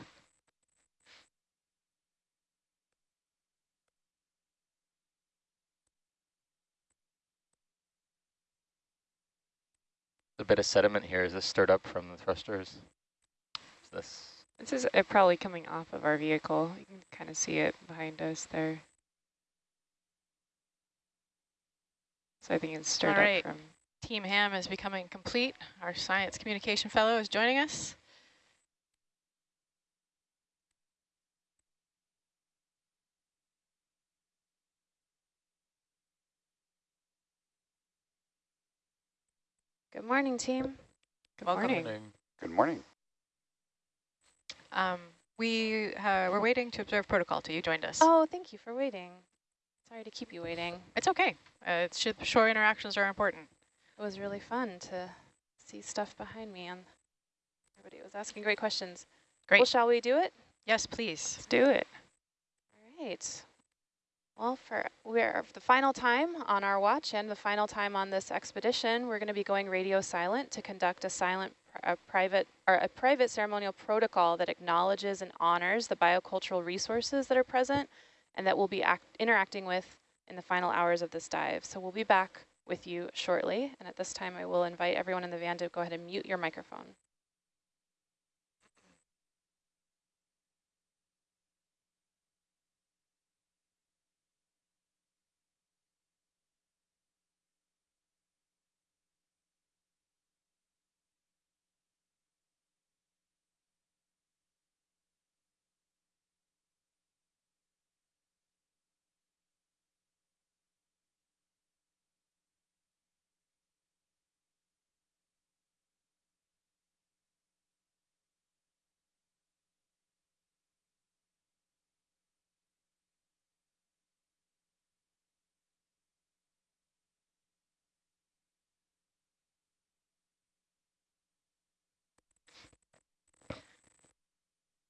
Speaker 12: A bit of sediment here. Is this stirred up from the thrusters? Is this
Speaker 8: This is uh, probably coming off of our vehicle. You can kind of see it behind us there. So I think it's stirred
Speaker 11: All right.
Speaker 8: up from
Speaker 11: Team HAM is becoming complete. Our science communication fellow is joining us.
Speaker 3: Good morning, team.
Speaker 11: Good
Speaker 8: Welcome.
Speaker 11: morning.
Speaker 10: Good morning.
Speaker 11: Um, we uh, we're waiting to observe protocol till you joined us.
Speaker 3: Oh, thank you for waiting. Sorry to keep you waiting.
Speaker 11: It's okay. Uh, it's shore interactions are important.
Speaker 3: It was really fun to see stuff behind me and everybody was asking great questions.
Speaker 11: Great.
Speaker 3: Well, shall we do it?
Speaker 11: Yes, please.
Speaker 8: Let's do it.
Speaker 3: All right. Well, for we're the final time on our watch and the final time on this expedition, we're going to be going radio silent to conduct a silent a private or a private ceremonial protocol that acknowledges and honors the biocultural resources that are present and that we'll be act interacting with in the final hours of this dive. So we'll be back with you shortly. And at this time, I will invite everyone in the van to go ahead and mute your microphone.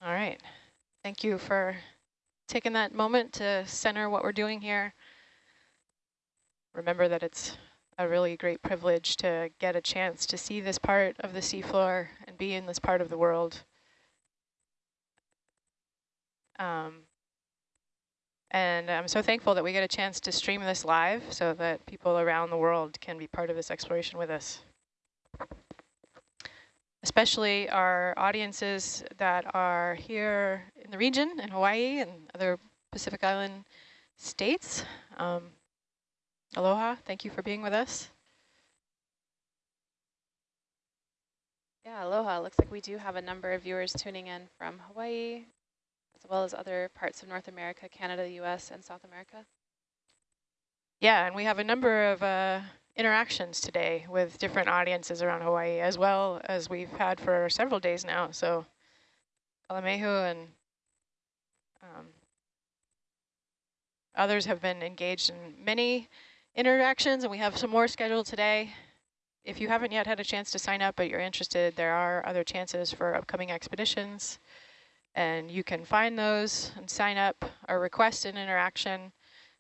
Speaker 11: All right. Thank you for taking that moment to center what we're doing here. Remember that it's a really great privilege to get a chance to see this part of the seafloor and be in this part of the world. Um, and I'm so thankful that we get a chance to stream this live so that people around the world can be part of this exploration with us especially our audiences that are here in the region, in Hawaii and other Pacific Island states. Um, aloha, thank you for being with us.
Speaker 3: Yeah, aloha. Looks like we do have a number of viewers tuning in from Hawaii, as well as other parts of North America, Canada, US, and South America.
Speaker 11: Yeah, and we have a number of uh, interactions today with different audiences around Hawaii, as well as we've had for several days now. So Kalamehu and um, others have been engaged in many interactions, and we have some more scheduled today. If you haven't yet had a chance to sign up, but you're interested, there are other chances for upcoming expeditions, and you can find those and sign up or request an interaction.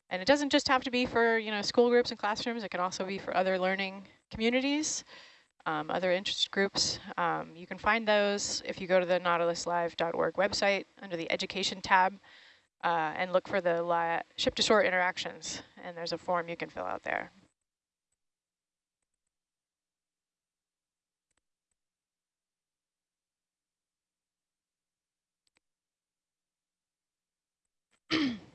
Speaker 11: And it doesn't just have to be for, you know, school groups and classrooms. It can also be for other learning communities, um, other interest groups. Um, you can find those if you go to the nautiluslive.org website under the education tab uh, and look for the ship to shore interactions. And there's a form you can fill out there.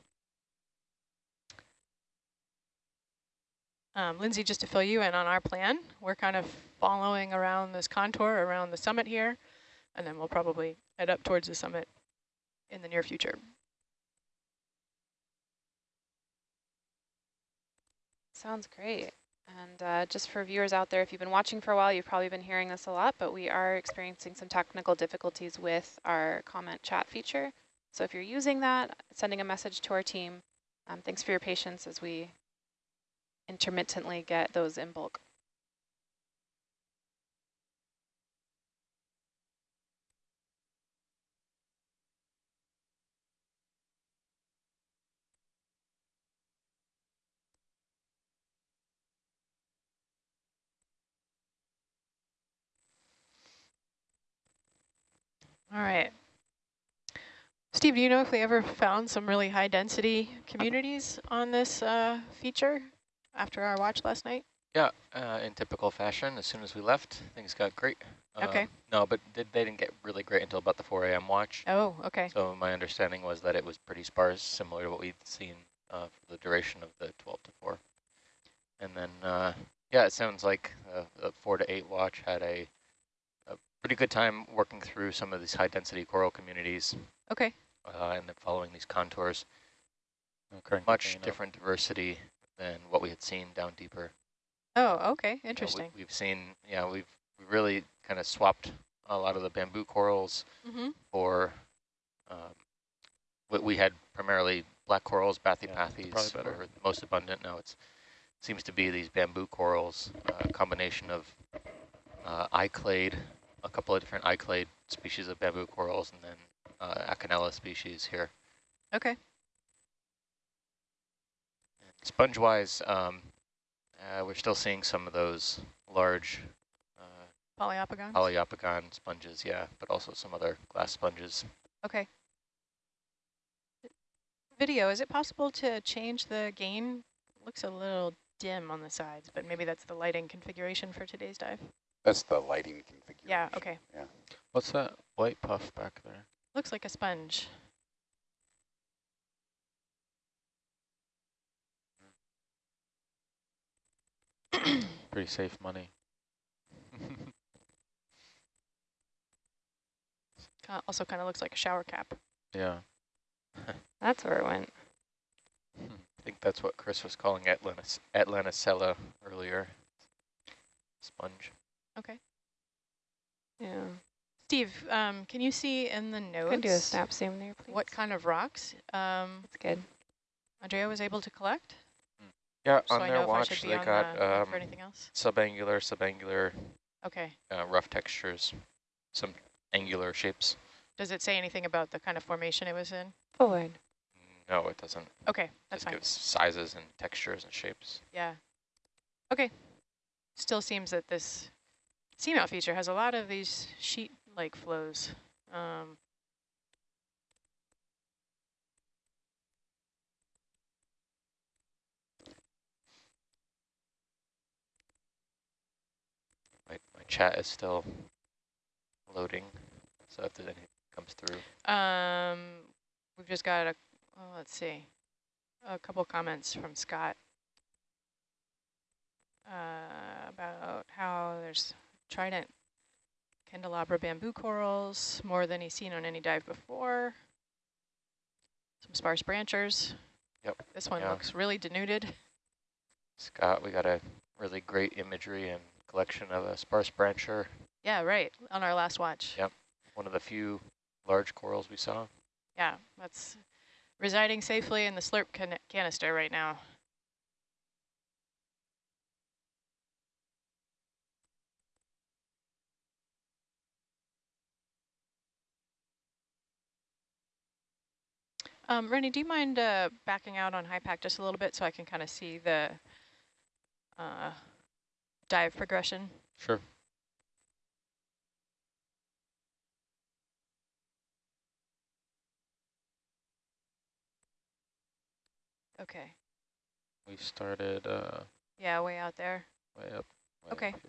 Speaker 11: Um, Lindsay, just to fill you in on our plan, we're kind of following around this contour around the summit here, and then we'll probably head up towards the summit in the near future.
Speaker 3: Sounds great. And uh, just for viewers out there, if you've been watching for a while, you've probably been hearing this a lot, but we are experiencing some technical difficulties with our comment chat feature. So if you're using that, sending a message to our team, um, thanks for your patience as we intermittently get those in bulk.
Speaker 11: All right. Steve, do you know if they ever found some really high density communities on this uh, feature after our watch last night?
Speaker 12: Yeah, uh, in typical fashion, as soon as we left, things got great.
Speaker 11: Okay.
Speaker 12: Um, no, but they, they didn't get really great until about the 4 a.m. watch.
Speaker 11: Oh, okay.
Speaker 12: So my understanding was that it was pretty sparse, similar to what we'd seen uh, for the duration of the 12 to 4. And then, uh, yeah, it sounds like uh, the 4 to 8 watch had a, a pretty good time working through some of these high-density coral communities.
Speaker 11: Okay.
Speaker 12: Uh, and then following these contours.
Speaker 9: Okay.
Speaker 12: Much different diversity than what we had seen down deeper.
Speaker 11: Oh, okay.
Speaker 12: You know,
Speaker 11: Interesting.
Speaker 12: we, have seen, yeah, we've we really kind of swapped a lot of the bamboo corals
Speaker 11: Mm -hmm.
Speaker 12: for, um, we, we had primarily black corals, bathypathes
Speaker 9: yeah,
Speaker 12: were the most abundant. Now it seems to be these bamboo corals, a uh, combination of uh, iclade, a couple of different iclade species of bamboo corals, and then uh, Acanella species here.
Speaker 11: Okay.
Speaker 12: Sponge-wise, um, uh, we're still seeing some of those large uh,
Speaker 11: Poliopogon?
Speaker 12: Poliopogon sponges, yeah, but also some other glass sponges.
Speaker 11: Okay. Video, is it possible to change the gain? looks a little dim on the sides, but maybe that's the lighting configuration for today's dive.
Speaker 10: That's the lighting configuration.
Speaker 11: Yeah, okay.
Speaker 10: Yeah.
Speaker 9: What's that white puff back there?
Speaker 11: Looks like a sponge.
Speaker 9: Pretty safe money.
Speaker 11: also kind of looks like a shower cap.
Speaker 9: Yeah.
Speaker 2: That's where it went.
Speaker 12: I think that's what Chris was calling Atlantis Atlantisella earlier. Sponge.
Speaker 11: Okay.
Speaker 2: Yeah.
Speaker 11: Steve, um, can you see in the notes?
Speaker 2: Can do a snap zoom there, please.
Speaker 11: What kind of rocks? Um,
Speaker 2: That's good.
Speaker 11: Andrea was able to collect.
Speaker 12: Yeah,
Speaker 11: so
Speaker 12: on
Speaker 11: I
Speaker 12: their watch they
Speaker 11: should
Speaker 12: got
Speaker 11: the,
Speaker 12: um,
Speaker 11: anything else.
Speaker 12: subangular, subangular,
Speaker 11: Okay.
Speaker 12: uh, rough textures, some angular shapes.
Speaker 11: Does it say anything about the kind of formation it was in?
Speaker 2: Forward.
Speaker 12: No, it doesn't.
Speaker 11: Okay, that's
Speaker 12: Just
Speaker 11: fine.
Speaker 12: gives sizes and textures and shapes.
Speaker 11: Yeah. Okay. Still seems that this seamount feature has a lot of these sheet-like flows. Um,
Speaker 12: My, my chat is still loading, so if anything comes through.
Speaker 11: um, we've just got a, oh, let's see, a couple comments from Scott uh, about how there's trident candelabra bamboo corals, more than he's seen on any dive before. Some sparse branchers.
Speaker 12: Yep.
Speaker 11: This one
Speaker 12: yeah.
Speaker 11: looks really denuded.
Speaker 12: Scott, we got a really great imagery and collection of a sparse brancher.
Speaker 11: Yeah, right, on our last watch.
Speaker 12: Yep, one of the few large corals we saw.
Speaker 11: Yeah, that's residing safely in the slurp can canister right now. Um, Rennie, do you mind uh, backing out on HYPACK just a little bit so I can kind of see the uh, dive progression?
Speaker 9: Sure.
Speaker 11: Okay.
Speaker 9: We started uh,
Speaker 11: Yeah, way out there.
Speaker 9: way up. Way
Speaker 11: Okay.
Speaker 9: Up.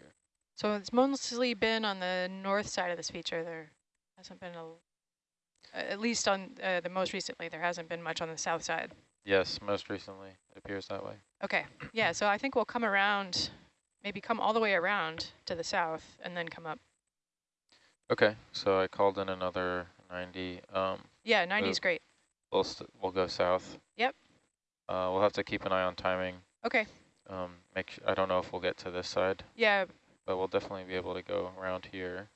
Speaker 11: So it's mostly been on the north side of this feature. There hasn't been a, at least on uh, the most recently, there hasn't been much on the south side.
Speaker 9: Yes, most recently it appears that way.
Speaker 11: Okay, yeah, so I think we'll come around, maybe come all the way around to the south and then come up.
Speaker 9: Okay, so I called in another 90. Um,
Speaker 11: Yeah, 90 is great.
Speaker 9: We'll st we'll go south.
Speaker 11: Yep.
Speaker 9: Uh, we'll have to keep an eye on timing.
Speaker 11: Okay,
Speaker 9: Um, make I don't know if we'll get to this side,
Speaker 11: yeah,
Speaker 9: but we'll definitely be able to go around here.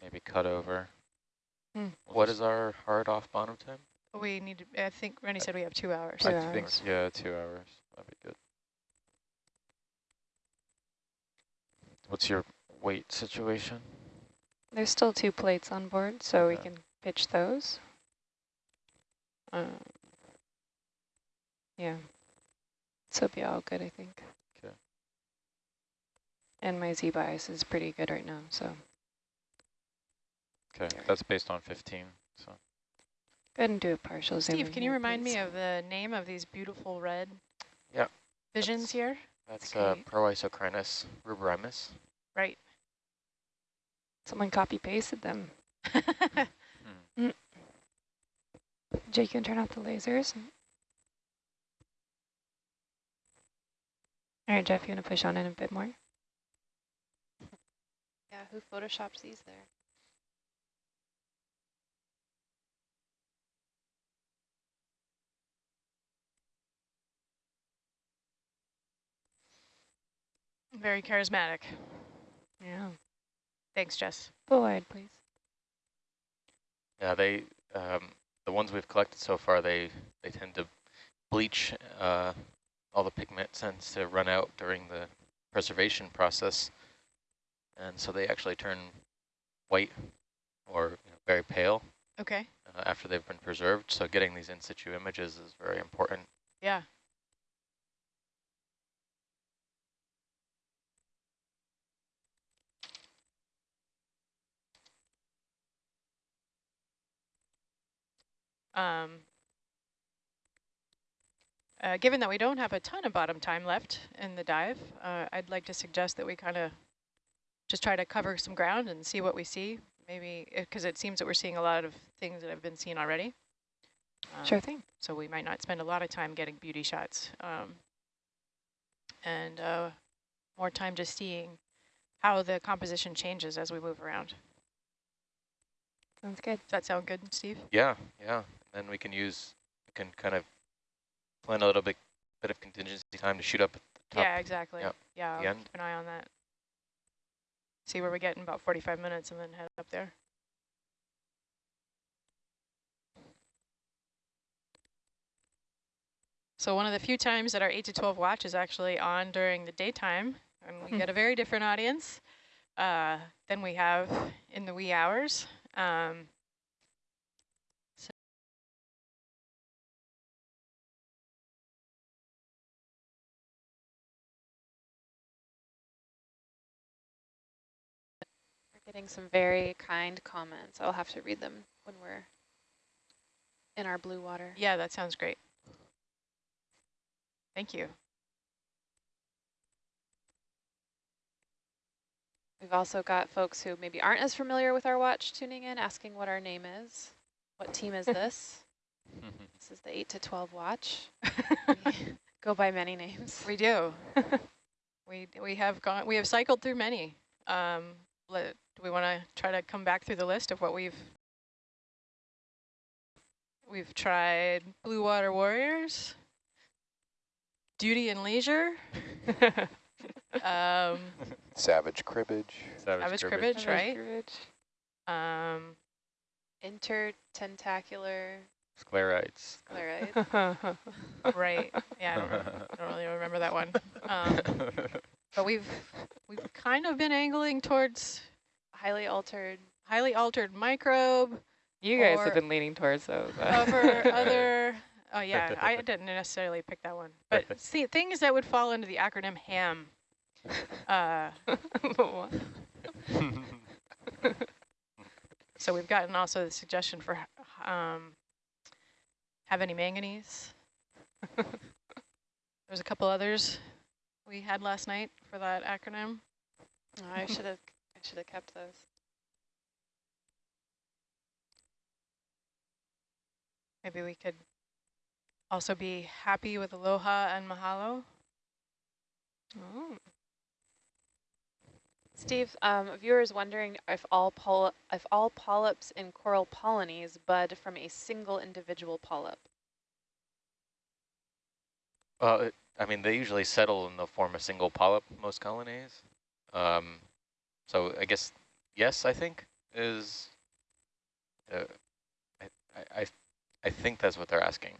Speaker 9: Maybe cut over.
Speaker 11: Hmm.
Speaker 12: What is our hard off bottom time?
Speaker 11: We need to, I think Rennie said we have two hours.
Speaker 9: I think, yeah, two hours. That'd be good. What's your weight situation?
Speaker 3: There's still two plates on board, so we can pitch those. Um, yeah. So be all good, I think.
Speaker 9: Okay.
Speaker 3: And my Z bias is pretty good right now, so
Speaker 9: Okay, that's based on 15, so.
Speaker 3: go ahead and do a partial zoom.
Speaker 11: Steve, can you
Speaker 3: here,
Speaker 11: remind me of the name of these beautiful red
Speaker 12: Yeah.
Speaker 11: visions here?
Speaker 12: That's uh. Proisocrinus ruberrimus.
Speaker 11: Right.
Speaker 3: Someone copy pasted them.
Speaker 9: Hmm.
Speaker 3: Jake, you can turn off the lasers. All right, Jeff, you want to push on in a bit more? Yeah, who photoshops these there?
Speaker 11: Very charismatic.
Speaker 3: Yeah.
Speaker 11: Thanks, Jess.
Speaker 3: Go wide, please.
Speaker 12: Yeah, they um, the ones we've collected so far, they they tend to bleach. Uh, all the pigment tends to run out during the preservation process, and so they actually turn white or you know, very pale
Speaker 11: Okay.
Speaker 12: uh, after they've been preserved. So getting these in situ images is very important.
Speaker 11: Yeah. Um, uh, given that we don't have a ton of bottom time left in the dive, uh, I'd like to suggest that we kind of just try to cover some ground and see what we see. Maybe because it seems that we're seeing a lot of things that have been seen already. Um,
Speaker 3: Sure thing.
Speaker 11: so we might not spend a lot of time getting beauty shots um, and uh, more time just seeing how the composition changes as we move around.
Speaker 3: Sounds good.
Speaker 11: Does that sound good, Steve?
Speaker 12: Yeah, yeah. Then we can use, we can kind of plan a little bit, bit of contingency time to shoot up at the top.
Speaker 11: yeah, exactly.
Speaker 12: Yep.
Speaker 11: Yeah, I'll keep an eye on that. See where we get in about 45 minutes and then head up there. So one of the few times that our 8 to 12 watch is actually on during the daytime, and we get a very different audience uh, than we have in the wee hours. Um,
Speaker 3: getting some very kind comments. I'll have to read them when we're in our blue water.
Speaker 11: yeah, that sounds great. Thank you.
Speaker 3: We've also got folks who maybe aren't as familiar with our watch tuning in, asking what our name is. What team is this? this is the 8 to 12 watch. We Go by many names.
Speaker 11: We do. we we have gone. We have cycled through many. Um, do we want to try to come back through the list of what we've we've tried? Blue Water Warriors, Duty and Leisure, um,
Speaker 10: Savage cribbage.
Speaker 11: Savage Cribbage, right? Um,
Speaker 3: Intertentacular
Speaker 9: Sclerites.
Speaker 3: sclerites.
Speaker 11: right. Yeah, I don't, I don't really remember that one. Um, but we've we've kind of been angling towards
Speaker 3: highly altered.
Speaker 11: highly altered microbe.
Speaker 2: You guys have been leaning towards those. uh,
Speaker 11: Over other, oh yeah, I didn't necessarily pick that one. But see, things that would fall into the acronym HAM. Uh, so we've gotten also the suggestion for um, have any manganese. There's a couple others we had last night for that acronym.
Speaker 3: Oh, I should have. I should have kept those.
Speaker 11: Maybe we could also be happy with aloha and mahalo.
Speaker 2: Oh.
Speaker 3: Steve, um, a viewer is wondering if all poly if all polyps in coral polonies bud from a single individual polyp.
Speaker 12: Well, it, I mean, they usually settle in they'll form of single polyp, most colonies. Um, so I guess, yes, I think, is uh, I, I, I think that's what they're asking.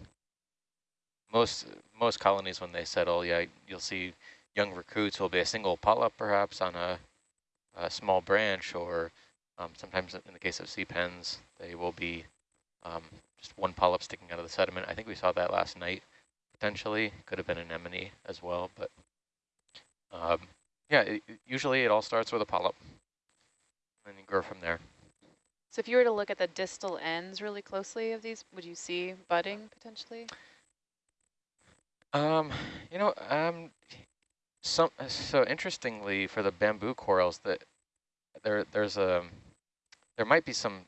Speaker 12: Most most colonies, when they settle, yeah, you'll see young recruits will be a single polyp perhaps on a, a small branch, or um, sometimes in the case of sea pens, they will be um, just one polyp sticking out of the sediment. I think we saw that last night, potentially. Could have been anemone as well, but um, yeah, it, usually it all starts with a polyp, and you grow from there.
Speaker 3: So if you were to look at the distal ends really closely of these, would you see budding potentially?
Speaker 12: Um, you know, um, some so interestingly for the bamboo corals that there there's a there might be some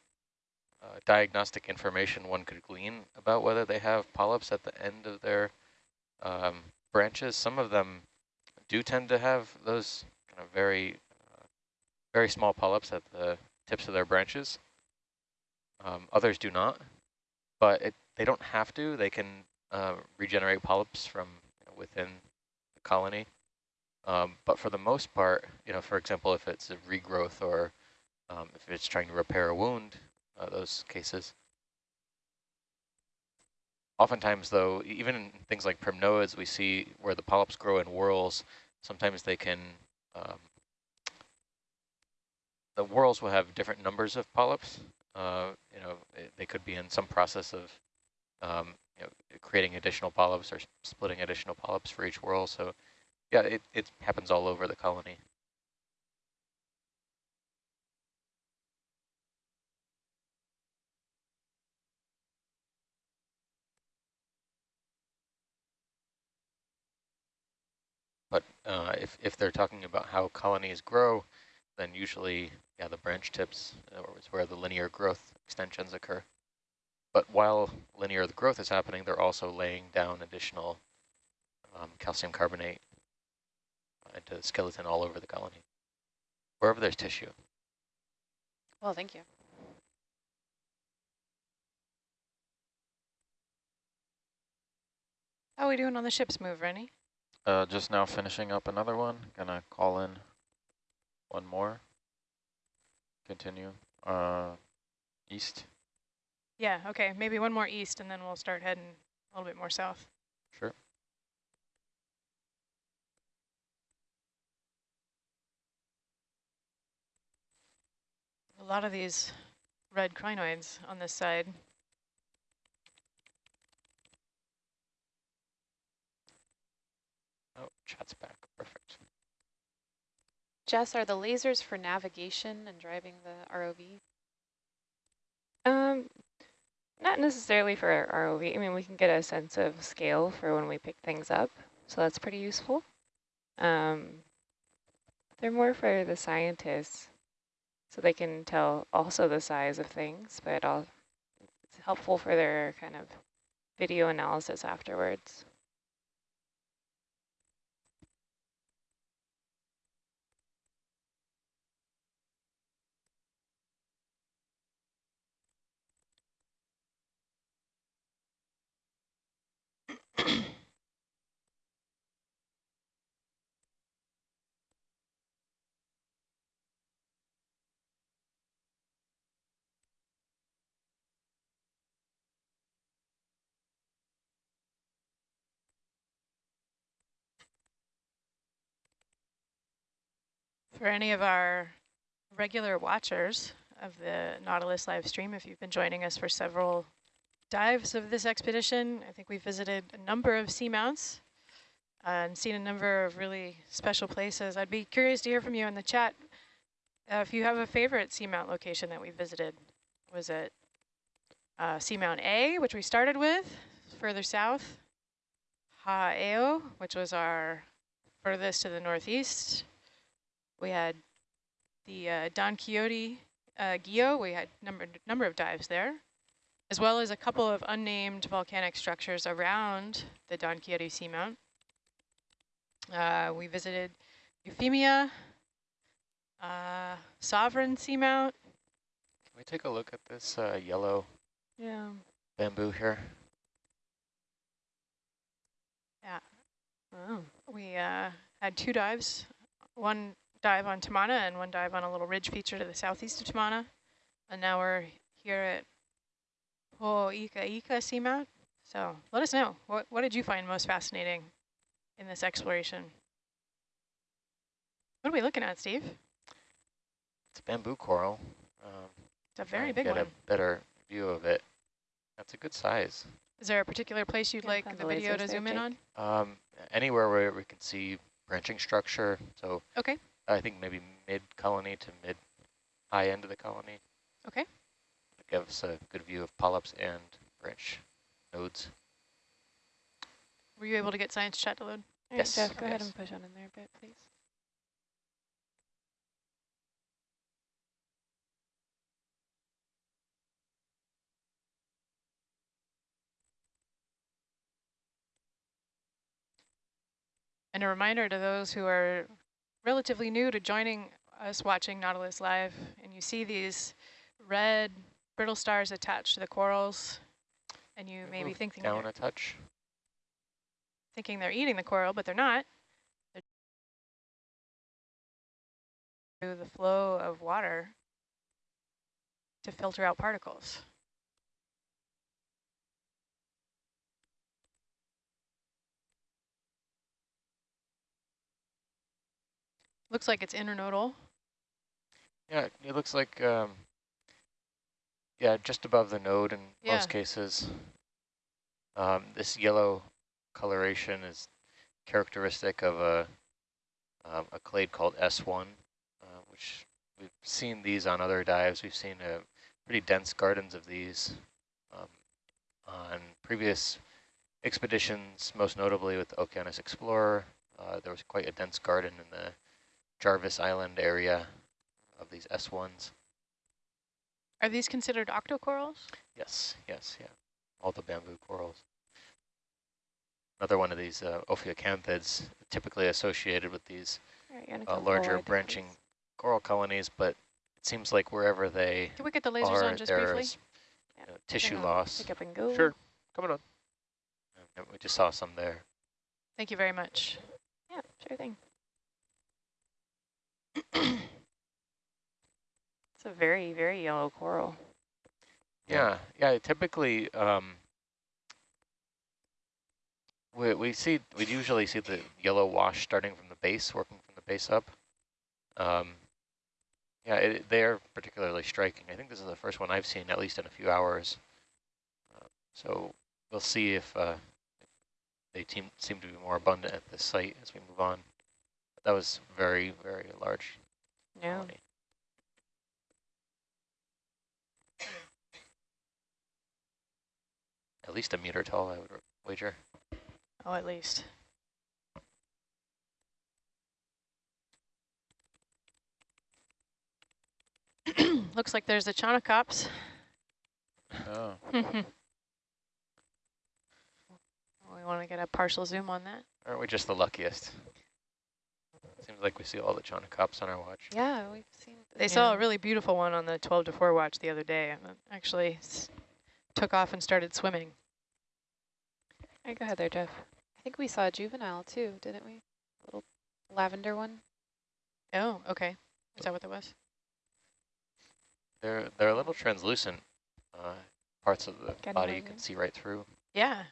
Speaker 12: uh, diagnostic information one could glean about whether they have polyps at the end of their um, branches. Some of them do tend to have those kind of very uh, very small polyps at the tips of their branches. Um, others do not, but it, they don't have to. They can uh, regenerate polyps from you know, within the colony. Um, but for the most part, you know, for example, if it's a regrowth or um, if it's trying to repair a wound, uh, those cases. Oftentimes, though, even in things like primnoids, we see where the polyps grow in whorls, sometimes they can, um, the whorls will have different numbers of polyps. Uh, you know, it, they could be in some process of um, you know, creating additional polyps or splitting additional polyps for each whorl. So yeah, it, it happens all over the colony. But uh, if, if they're talking about how colonies grow, then usually, yeah, the branch tips uh, is where the linear growth extensions occur. But while linear growth is happening, they're also laying down additional um, calcium carbonate into the skeleton all over the colony, wherever there's tissue.
Speaker 3: Well, thank you.
Speaker 11: How are we doing on the ship's move, Rennie?
Speaker 9: Uh, just now finishing up another one. Gonna call in one more. Continue. Uh, east.
Speaker 11: Yeah, okay, maybe one more east and then we'll start heading a little bit more south.
Speaker 9: Sure.
Speaker 11: A lot of these red crinoids on this side.
Speaker 12: Chat's back. Perfect.
Speaker 3: Jess, are the lasers for navigation and driving the ROV?
Speaker 6: Um, not necessarily for our ROV. I mean, we can get a sense of scale for when we pick things up, so that's pretty useful. Um, they're more for the scientists, so they can tell also the size of things, but all, it's helpful for their kind of video analysis afterwards.
Speaker 11: For any of our regular watchers of the Nautilus live stream, if you've been joining us for several dives of this expedition, I think we visited a number of seamounts uh, and seen a number of really special places. I'd be curious to hear from you in the chat uh, if you have a favorite seamount location that we visited. Was it uh, Seamount A, which we started with, further south, Ha'eo, which was our furthest to the northeast, we had the uh, Don Quixote uh, Guyot. We had number number of dives there, as well as a couple of unnamed volcanic structures around the Don Quixote seamount. Uh, we visited Euphemia, uh, Sovereign seamount.
Speaker 12: Can we take a look at this uh, yellow
Speaker 11: yeah.
Speaker 12: bamboo here?
Speaker 11: Yeah. Oh. We uh, had two dives, one dive on Tamana and one dive on a little ridge feature to the southeast of Tamana. And now we're here at whole Ika Ika seamount. So let us know. What, what did you find most fascinating in this exploration? What are we looking at, Steve?
Speaker 12: It's a bamboo coral. Um,
Speaker 11: It's a very
Speaker 12: and
Speaker 11: big
Speaker 12: get
Speaker 11: one.
Speaker 12: a better view of it. That's a good size.
Speaker 11: Is there a particular place you'd
Speaker 6: Yeah,
Speaker 11: like the
Speaker 6: the
Speaker 11: video to zoom in on?
Speaker 12: Um, anywhere where we can see branching structure. So
Speaker 11: Okay.
Speaker 12: I think maybe mid colony to mid high end of the colony.
Speaker 11: Okay.
Speaker 12: It gives a good view of polyps and branch nodes.
Speaker 11: Were you able to get science chat to load?
Speaker 6: All right,
Speaker 12: Yes.
Speaker 6: Jeff, go ahead and push on in there a bit, please.
Speaker 11: And a reminder to those who are relatively new to joining us watching Nautilus Live, and you see these red brittle stars attached to the corals, and you may be thinking
Speaker 12: down
Speaker 11: they're,
Speaker 12: a touch.
Speaker 11: thinking they're eating the coral, but they're not. They're through the flow of water to filter out particles. Looks like it's internodal.
Speaker 12: Yeah, it looks like, um, yeah, just above the node in
Speaker 11: Yeah.
Speaker 12: most cases. Um, this yellow coloration is characteristic of a, um, a clade called S1, uh, which we've seen these on other dives. We've seen uh, pretty dense gardens of these um, on previous expeditions, most notably with the Okeanos Explorer. Uh, there was quite a dense garden in the Jarvis Island area of these S1s.
Speaker 11: Are these considered octocorals?
Speaker 12: Yes, yes, yeah. All the bamboo corals. Another one of these uh, ophiocanthids, typically associated with these
Speaker 6: All right,
Speaker 12: uh, larger branching
Speaker 6: please.
Speaker 12: coral colonies, but it seems like wherever they
Speaker 11: Can we get the lasers
Speaker 12: are,
Speaker 11: on just briefly?
Speaker 12: there's you know, tissue
Speaker 6: on,
Speaker 12: loss.
Speaker 6: Pick up and go.
Speaker 1: Sure, coming on.
Speaker 12: And we just saw some there.
Speaker 11: Thank you very much.
Speaker 6: Yeah, sure thing. It's a very, very yellow coral.
Speaker 12: Yeah, yeah. Typically, um, we we see we usually see the yellow wash starting from the base, working from the base up. Um, yeah, it, they are particularly striking. I think this is the first one I've seen, at least in a few hours. So we'll see if, uh, if they seem to be more abundant at this site as we move on. That was very, very large.
Speaker 6: Yeah.
Speaker 12: colony. At least a meter tall, I would wager.
Speaker 11: Oh, at least. Looks like there's a Chaunacops.
Speaker 1: Oh,
Speaker 11: we want to get a partial zoom on that.
Speaker 12: Aren't we just the luckiest? Seems like we see all the Chaunacops on our watch.
Speaker 3: Yeah, we've seen.
Speaker 11: They saw a really beautiful one on the 12 to 4 watch the other day. and Actually s- took off and started swimming.
Speaker 6: All right, go ahead there, Jeff.
Speaker 3: I think we saw a juvenile too, didn't we? A little lavender one.
Speaker 11: Oh, okay. Is that what that was?
Speaker 12: They're they're a little translucent. Uh, parts of the
Speaker 6: Getting
Speaker 12: body you can see right through.
Speaker 11: Yeah,